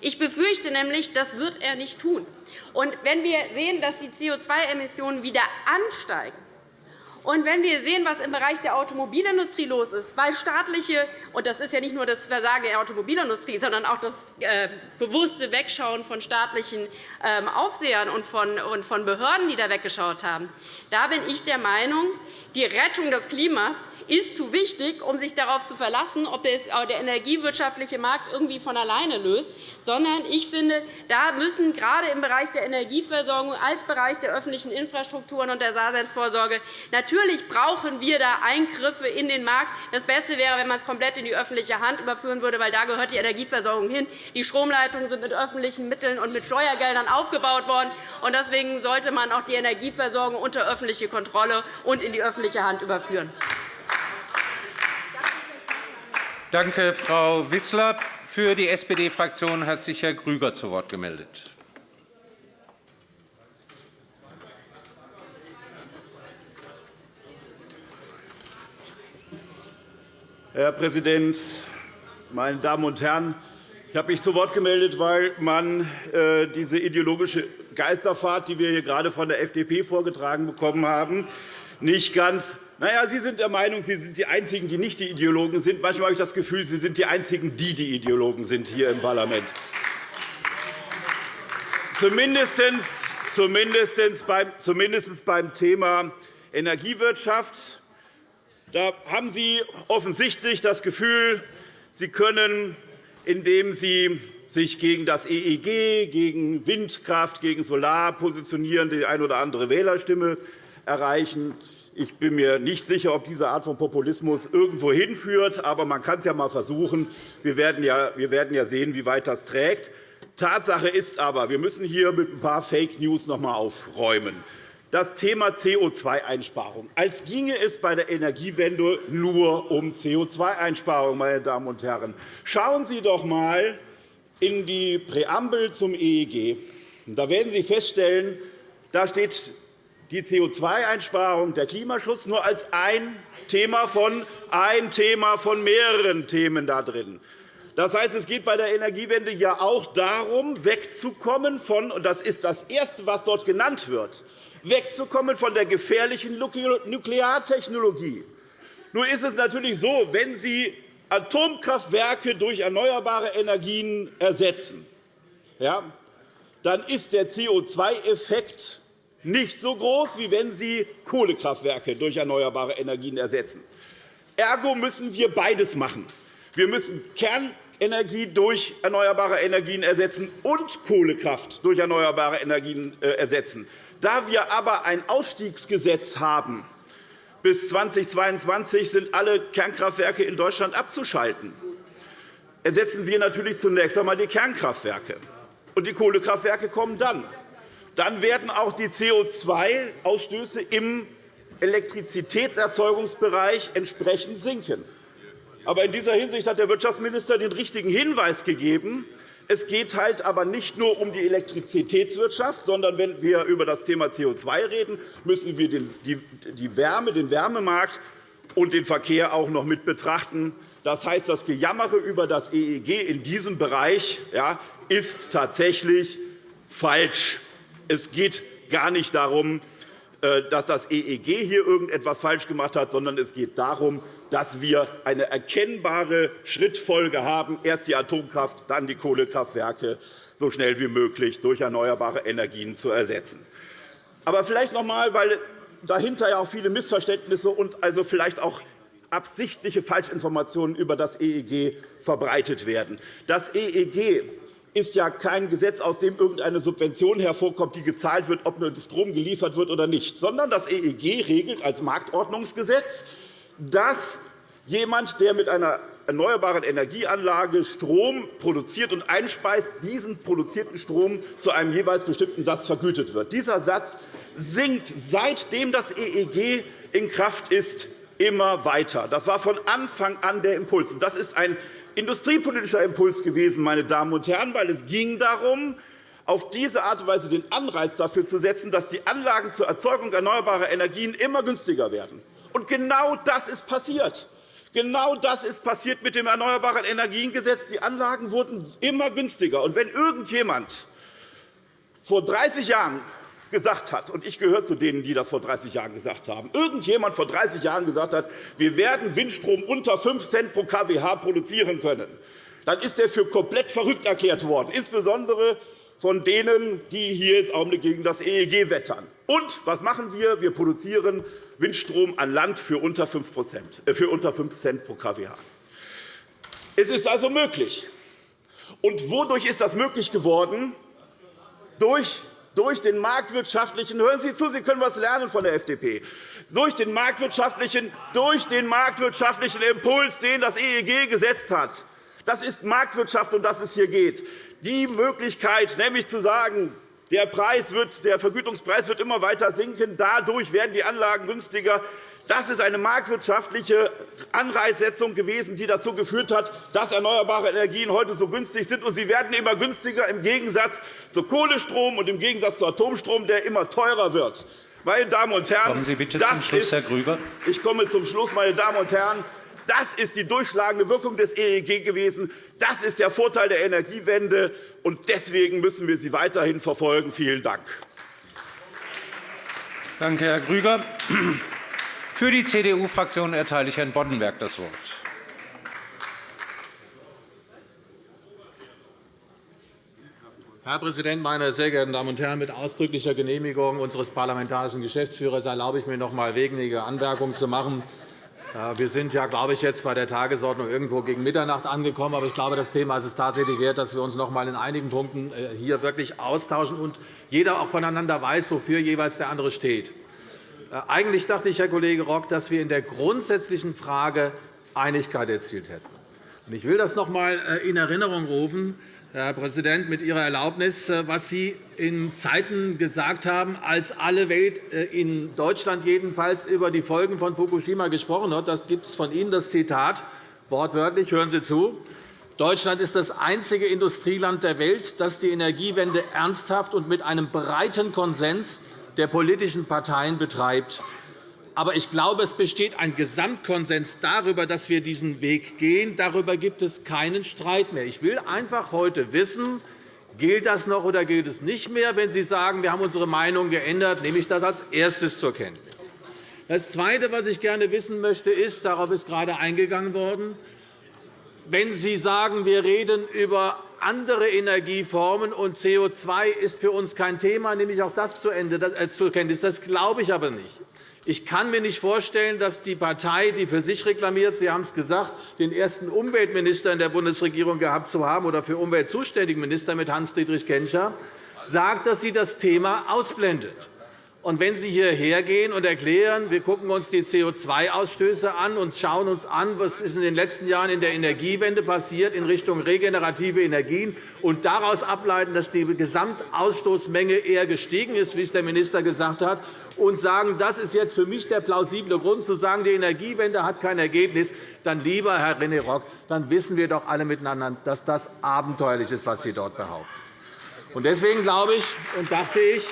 Ich befürchte nämlich, das wird er nicht tun. Und wenn wir sehen, dass die CO2-Emissionen wieder ansteigen, und wenn wir sehen, was im Bereich der Automobilindustrie los ist, weil staatliche und das ist ja nicht nur das Versagen der Automobilindustrie, sondern auch das äh, bewusste Wegschauen von staatlichen ähm, Aufsehern und von Behörden, die da weggeschaut haben, da bin ich der Meinung, die Rettung des Klimas ist zu wichtig, um sich darauf zu verlassen, ob der energiewirtschaftliche Markt irgendwie von alleine löst, sondern ich finde, da müssen gerade im Bereich der Energieversorgung als Bereich der öffentlichen Infrastrukturen und der Daseinsvorsorge natürlich brauchen wir da Eingriffe in den Markt. Das Beste wäre, wenn man es komplett in die öffentliche Hand überführen würde, weil da gehört die Energieversorgung hin. Die Stromleitungen sind mit öffentlichen Mitteln und mit Steuergeldern aufgebaut worden. Deswegen sollte man auch die Energieversorgung unter öffentliche Kontrolle und in die öffentliche Hand überführen.
Danke, Frau Wissler. Für die SPD-Fraktion hat sich Herr Grüger zu Wort gemeldet.
Herr Präsident, meine Damen und Herren! Ich habe mich zu Wort gemeldet, weil man äh, diese ideologische Geisterfahrt, die wir hier gerade von der FDP vorgetragen bekommen haben, nicht ganz na ja, Sie sind der Meinung, Sie sind die Einzigen, die nicht die Ideologen sind. Manchmal habe ich das Gefühl, Sie sind die Einzigen, die die Ideologen sind hier im Parlament. Zumindest beim Thema Energiewirtschaft da haben Sie offensichtlich das Gefühl, Sie können, indem Sie sich gegen das EEG, gegen Windkraft, gegen Solar positionieren, die eine oder andere Wählerstimme erreichen. Ich bin mir nicht sicher, ob diese Art von Populismus irgendwo hinführt, aber man kann es ja einmal versuchen. Wir werden ja sehen, wie weit das trägt. Tatsache ist aber, wir müssen hier mit ein paar Fake News noch einmal aufräumen. Das Thema CO2-Einsparung, als ginge es bei der Energiewende nur um CO2-Einsparung. Meine Damen und Herren. Schauen Sie doch einmal in die Präambel zum EEG. Da werden Sie feststellen, da steht die CO2-Einsparung, der Klimaschutz nur als ein Thema von, ein Thema von mehreren Themen da drin. Das heißt, es geht bei der Energiewende ja auch darum, wegzukommen von, und das ist das Erste, was dort genannt wird, wegzukommen von der gefährlichen Nukleartechnologie. Nun ist es natürlich so, wenn Sie Atomkraftwerke durch erneuerbare Energien ersetzen, ja, dann ist der CO2-Effekt nicht so groß, wie wenn Sie Kohlekraftwerke durch erneuerbare Energien ersetzen. Ergo müssen wir beides machen. Wir müssen Kernenergie durch erneuerbare Energien ersetzen und Kohlekraft durch erneuerbare Energien äh, ersetzen. Da wir aber ein Ausstiegsgesetz haben, bis 2022 sind alle Kernkraftwerke in Deutschland abzuschalten, ersetzen wir natürlich zunächst einmal die Kernkraftwerke. Und die Kohlekraftwerke kommen dann. Dann werden auch die CO2-Ausstöße im Elektrizitätserzeugungsbereich entsprechend sinken. Aber in dieser Hinsicht hat der Wirtschaftsminister den richtigen Hinweis gegeben. Es geht halt aber nicht nur um die Elektrizitätswirtschaft, sondern wenn wir über das Thema CO2 reden, müssen wir die Wärme, den Wärmemarkt und den Verkehr auch noch mit betrachten. Das heißt, das Gejammere über das EEG in diesem Bereich ist tatsächlich falsch. Es geht gar nicht darum, äh, dass das EEG hier irgendetwas falsch gemacht hat, sondern es geht darum, dass wir eine erkennbare Schrittfolge haben, erst die Atomkraft, dann die Kohlekraftwerke so schnell wie möglich durch erneuerbare Energien zu ersetzen. Aber vielleicht noch einmal, weil dahinter ja auch viele Missverständnisse und also vielleicht auch absichtliche Falschinformationen über das EEG verbreitet werden. Das EEG ist ja kein Gesetz, aus dem irgendeine Subvention hervorkommt, die gezahlt wird, ob Strom geliefert wird oder nicht, sondern das EEG regelt als Marktordnungsgesetz, dass jemand, der mit einer erneuerbaren Energieanlage Strom produziert und einspeist, diesen produzierten Strom zu einem jeweils bestimmten Satz vergütet wird. Dieser Satz sinkt, seitdem das EEG in Kraft ist, immer weiter. Das war von Anfang an der Impuls. Das ist ein industriepolitischer Impuls gewesen, meine Damen und Herren, weil es ging darum, auf diese Art und Weise den Anreiz dafür zu setzen, dass die Anlagen zur Erzeugung erneuerbarer Energien immer günstiger werden. Und genau das ist passiert. Genau das ist passiert mit dem Erneuerbaren Energiengesetz. Die Anlagen wurden immer günstiger. Und wenn irgendjemand vor 30 Jahren gesagt hat, und ich gehöre zu denen, die das vor 30 Jahren gesagt haben, irgendjemand vor 30 Jahren gesagt hat, wir werden Windstrom unter 5 Cent pro kWh produzieren können, dann ist er für komplett verrückt erklärt worden, insbesondere von denen, die hier jetzt Augenblick gegen das EEG wettern. Und was machen wir? Wir produzieren Windstrom an Land für unter 5 äh, Cent pro kWh. Es ist also möglich. Und wodurch ist das möglich geworden? Durch durch den marktwirtschaftlichen Hören Sie zu, Sie können etwas lernen von der FDP. Durch den marktwirtschaftlichen, durch den marktwirtschaftlichen Impuls, den das EEG gesetzt hat. Das ist Marktwirtschaft, um das es hier geht. Die Möglichkeit, nämlich zu sagen, der, Preis wird, der Vergütungspreis wird immer weiter sinken, dadurch werden die Anlagen günstiger, das ist eine marktwirtschaftliche Anreizsetzung gewesen, die dazu geführt hat, dass erneuerbare Energien heute so günstig sind. Und sie werden immer günstiger im Gegensatz zu Kohlestrom und im Gegensatz zu Atomstrom, der immer teurer wird. Meine Damen und Herren,
Kommen Sie bitte zum Schluss, Herr Grüber.
Ich komme zum Schluss, meine Damen und Herren. Das ist die durchschlagende Wirkung des EEG gewesen. Das ist der Vorteil der Energiewende. und Deswegen müssen wir sie weiterhin verfolgen. Vielen Dank.
Danke, Herr Grüger. Für die CDU-Fraktion erteile ich Herrn Boddenberg das Wort.
Herr Präsident, meine sehr geehrten Damen und Herren! Mit ausdrücklicher Genehmigung unseres parlamentarischen Geschäftsführers erlaube ich mir, noch einmal wenige Anmerkungen zu machen. Wir sind ja, glaube ich, jetzt bei der Tagesordnung irgendwo gegen Mitternacht angekommen. Aber ich glaube, das Thema ist es tatsächlich wert, dass wir uns noch einmal in einigen Punkten äh, hier wirklich austauschen und jeder auch voneinander weiß, wofür jeweils der andere steht. Äh, eigentlich dachte ich, Herr Kollege Rock, dass wir in der grundsätzlichen Frage Einigkeit erzielt hätten. Ich will das noch einmal äh, in Erinnerung rufen, Herr Präsident, mit Ihrer Erlaubnis, äh, was Sie in Zeiten gesagt haben, als alle Welt, in Deutschland jedenfalls, über die Folgen von Fukushima gesprochen hat. Das gibt es von Ihnen das Zitat, wortwörtlich, hören Sie zu. Deutschland ist das einzige Industrieland der Welt, das die Energiewende ernsthaft und mit einem breiten Konsens der politischen Parteien betreibt. Aber ich glaube, es besteht ein Gesamtkonsens darüber, dass wir diesen Weg gehen. Darüber gibt es keinen Streit mehr. Ich will einfach heute wissen, gilt das noch oder gilt es nicht mehr? Wenn Sie sagen, wir haben unsere Meinung geändert, nehme ich das als erstes zur Kenntnis. Das Zweite, was ich gerne wissen möchte, ist, darauf ist gerade eingegangen worden, wenn Sie sagen, wir reden über andere Energieformen und CO2 ist für uns kein Thema, nehme ich auch das äh, zur Kenntnis. Das glaube ich aber nicht. Ich kann mir nicht vorstellen, dass die Partei, die für sich reklamiert, Sie haben es gesagt, den ersten Umweltminister in der Bundesregierung gehabt zu haben oder für Umwelt zuständigen Minister mit Hans-Dietrich Genscher, sagt, dass sie das Thema ausblendet. Und wenn Sie hierher gehen und erklären, wir gucken uns die CO2-Ausstöße an und schauen uns an, was ist in den letzten Jahren in der Energiewende passiert in Richtung regenerative Energien und daraus ableiten, dass die Gesamtausstoßmenge eher gestiegen ist, wie es der Minister gesagt hat, und sagen, das ist jetzt für mich der plausible Grund, zu sagen, die Energiewende hat kein Ergebnis, dann, lieber Herr René Rock, dann wissen wir doch alle miteinander, dass das abenteuerlich ist, was Sie dort behaupten. Deswegen glaube ich und dachte ich,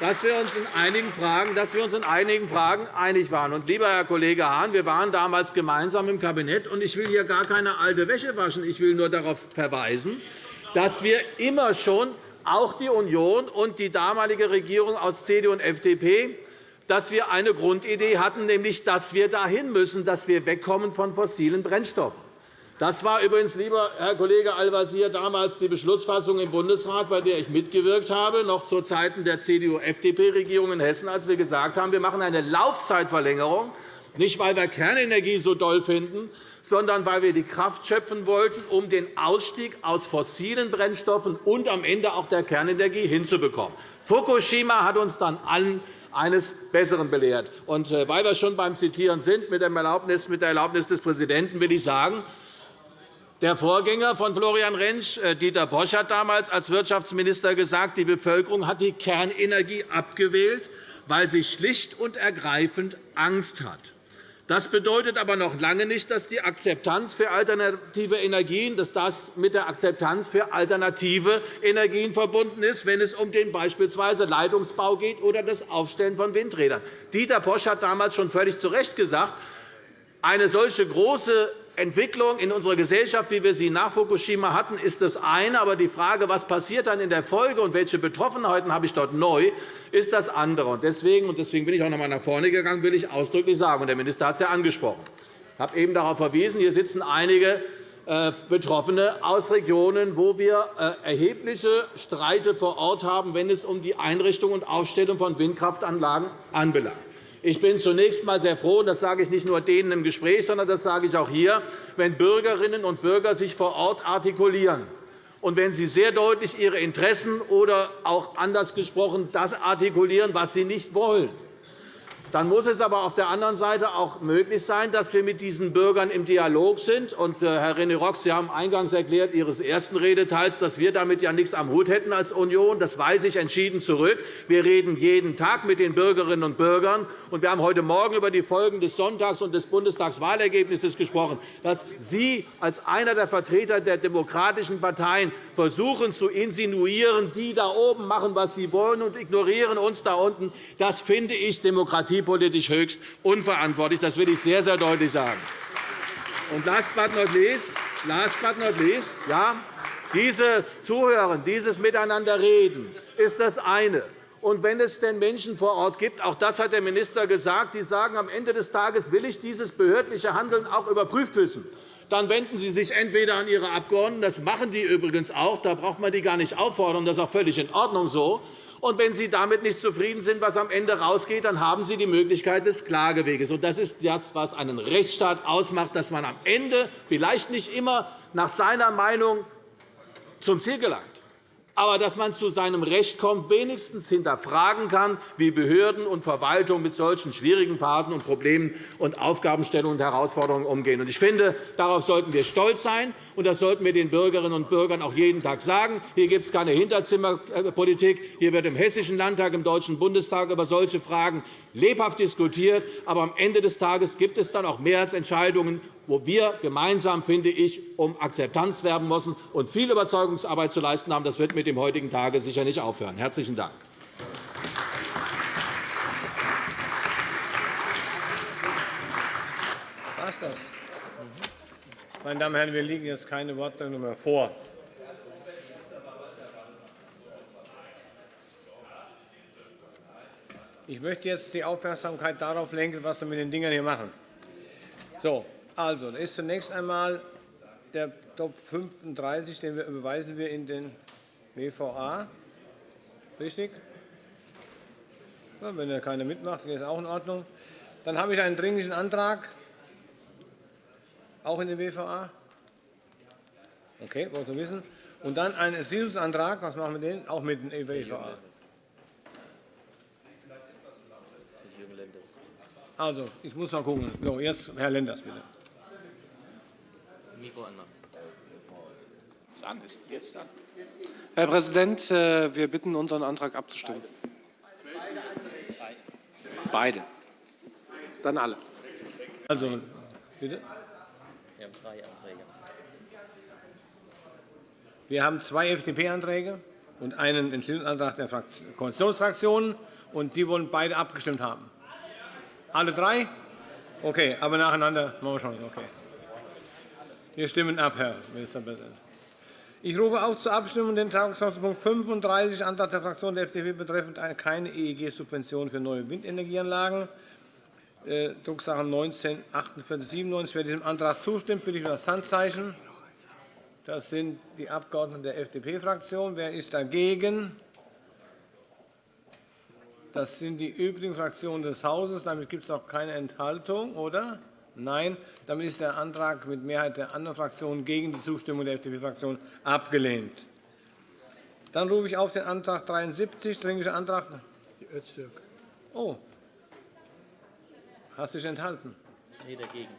dass wir uns in einigen Fragen, dass wir uns in einigen Fragen einig waren. Und, lieber Herr Kollege Hahn, wir waren damals gemeinsam im Kabinett, und ich will hier gar keine alte Wäsche waschen. Ich will nur darauf verweisen, dass wir immer schon, auch die Union und die damalige Regierung aus CDU und FDP, dass wir eine Grundidee hatten, nämlich dass wir dahin müssen, dass wir wegkommen von fossilen Brennstoffen. Das war übrigens, lieber Herr Kollege Al-Wazir, damals die Beschlussfassung im Bundesrat, bei der ich mitgewirkt habe, noch zu Zeiten der CDU-FDP-Regierung in Hessen, als wir gesagt haben, wir machen eine Laufzeitverlängerung, nicht weil wir Kernenergie so doll finden, sondern weil wir die Kraft schöpfen wollten, um den Ausstieg aus fossilen Brennstoffen und am Ende auch der Kernenergie hinzubekommen. Fukushima hat uns dann allen eines Besseren belehrt. Und äh, weil wir schon beim Zitieren sind, mit der Erlaubnis des Präsidenten will ich sagen, der Vorgänger von Florian Rentsch, äh, Dieter Bosch, hat damals als Wirtschaftsminister gesagt, die Bevölkerung hat die Kernenergie abgewählt, weil sie schlicht und ergreifend Angst hat. Das bedeutet aber noch lange nicht, dass die Akzeptanz für alternative Energien dass das mit der Akzeptanz für alternative Energien verbunden ist, wenn es um den beispielsweise Leitungsbau geht oder das Aufstellen von Windrädern. Dieter Bosch hat damals schon völlig zu Recht gesagt, eine solche große Entwicklung in unserer Gesellschaft, wie wir sie nach Fukushima hatten, ist das eine. Aber die Frage, was passiert dann in der Folge und welche Betroffenheiten habe ich dort neu, ist das andere. Deswegen, und deswegen bin ich auch noch einmal nach vorne gegangen, will ich ausdrücklich sagen, und der Minister hat es ja angesprochen, ich habe eben darauf verwiesen, hier sitzen einige äh, Betroffene aus Regionen, wo wir äh, erhebliche Streite vor Ort haben, wenn es um die Einrichtung und Aufstellung von Windkraftanlagen anbelangt. Ich bin zunächst einmal sehr froh, und das sage ich nicht nur denen im Gespräch, sondern das sage ich auch hier, wenn Bürgerinnen und Bürger sich vor Ort artikulieren und wenn sie sehr deutlich ihre Interessen oder auch anders gesprochen das artikulieren, was sie nicht wollen. Dann muss es aber auf der anderen Seite auch möglich sein, dass wir mit diesen Bürgern im Dialog sind. Und, äh, Herr René Rock, Sie haben eingangs erklärt Ihres ersten Redeteils, dass wir damit ja nichts am Hut hätten als Union. Das weise ich entschieden zurück. Wir reden jeden Tag mit den Bürgerinnen und Bürgern. Und wir haben heute Morgen über die Folgen des Sonntags und des Bundestagswahlergebnisses gesprochen, dass Sie als einer der Vertreter der demokratischen Parteien versuchen zu insinuieren, die da oben machen, was sie wollen, und ignorieren uns da unten. Das finde ich demokratiepolitisch höchst unverantwortlich. Das will ich sehr, sehr deutlich sagen. Und last but not least, last but not least ja, dieses Zuhören, dieses Miteinanderreden ist das eine. Und wenn es denn Menschen vor Ort gibt, auch das hat der Minister gesagt, die sagen, am Ende des Tages will ich dieses behördliche Handeln auch überprüft wissen dann wenden Sie sich entweder an Ihre Abgeordneten, das machen die übrigens auch, da braucht man die gar nicht auffordern, das ist auch völlig in Ordnung so. Und wenn Sie damit nicht zufrieden sind, was am Ende rausgeht, dann haben Sie die Möglichkeit des Klageweges. das ist das, was einen Rechtsstaat ausmacht, dass man am Ende vielleicht nicht immer nach seiner Meinung zum Ziel gelangt aber dass man zu seinem Recht kommt, wenigstens hinterfragen kann, wie Behörden und Verwaltung mit solchen schwierigen Phasen und Problemen und Aufgabenstellungen und Herausforderungen umgehen. Ich finde, darauf sollten wir stolz sein, und das sollten wir den Bürgerinnen und Bürgern auch jeden Tag sagen. Hier gibt es keine Hinterzimmerpolitik. Hier wird im Hessischen Landtag, im Deutschen Bundestag über solche Fragen lebhaft diskutiert. Aber am Ende des Tages gibt es dann auch Mehrheitsentscheidungen, wo wir gemeinsam, finde ich, um Akzeptanz werben müssen und viel Überzeugungsarbeit zu leisten haben. Das wird mit dem heutigen Tage sicher nicht aufhören. – Herzlichen Dank.
das? Meine Damen und Herren, wir liegen jetzt keine Wortmeldungen mehr vor. Ich möchte jetzt die Aufmerksamkeit darauf lenken, was wir mit den Dingen hier machen. So, also, das ist zunächst einmal der Top 35, den wir überweisen wir in den WVA. Richtig? Ja, wenn da keiner mitmacht, ist auch in Ordnung. Dann habe ich einen Dringlichen Antrag, auch in den WVA. Okay, wollte wissen. Und dann einen Entschließungsantrag. Was machen wir den? Auch mit dem WVA. Also, ich muss mal gucken. So, jetzt Herr Lenders, bitte.
Herr Präsident, äh, wir bitten, unseren Antrag abzustimmen. Beide. Dann alle.
Also, bitte.
Wir haben drei Anträge.
Wir haben zwei FDP-Anträge und einen Entschließungsantrag der Koalitionsfraktionen, und Sie wollen beide abgestimmt haben. Alle drei? Okay, aber nacheinander machen wir schon. Okay. Wir stimmen ab, Herr Ministerpräsident. Ich rufe auf zur Abstimmung den Tagesordnungspunkt 35, Antrag der Fraktion der FDP betreffend keine EEG-Subvention für neue Windenergieanlagen, Drucksache 19 4897. Wer diesem Antrag zustimmt, bitte ich um das Handzeichen. Das sind die Abgeordneten der FDP-Fraktion. Wer ist dagegen? Das sind die übrigen Fraktionen des Hauses. Damit gibt es auch keine Enthaltung, oder? Nein. Damit ist der Antrag mit Mehrheit der anderen Fraktionen gegen die Zustimmung der FDP-Fraktion abgelehnt. Dann rufe ich auf den Antrag 73, Dringlicher Antrag. Öztürk. Oh. Hast du dich enthalten?
Nee, dagegen.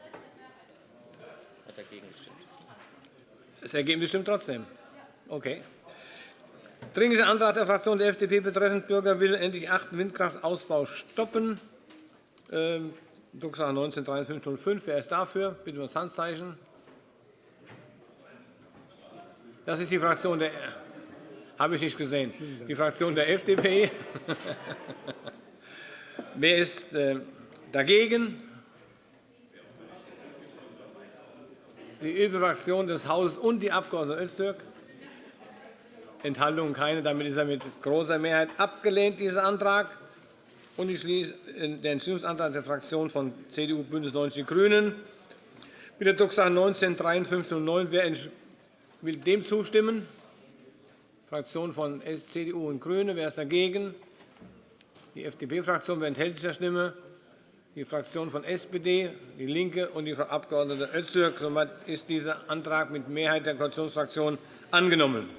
Hat dagegen gestimmt.
Das Ergebnis stimmt trotzdem. Okay. Dringlicher Antrag der Fraktion der FDP betreffend Bürgerwille endlich achten Windkraftausbau stoppen. Drucksache 19 5305. Wer ist dafür? Bitte um das Handzeichen. Das ist die Fraktion der habe ich nicht gesehen. Die Fraktion der FDP. Wer ist äh, dagegen? Die übrige Fraktion des Hauses und die Abg. Öztürk. Enthaltungen keine. Damit ist er mit großer Mehrheit abgelehnt, dieser Antrag. Und ich schließe den Entschließungsantrag der Fraktionen von CDU, BÜNDNIS 90 die GRÜNEN mit der Drucksache 19 5309. Wer will dem zustimmen? Fraktion von CDU und GRÜNE. Wer ist dagegen? Die FDP-Fraktion. Wer enthält sich der Stimme? Die Fraktion von SPD, DIE LINKE und die Frau Abg. Öztürk. Somit ist dieser Antrag mit Mehrheit der Koalitionsfraktionen angenommen.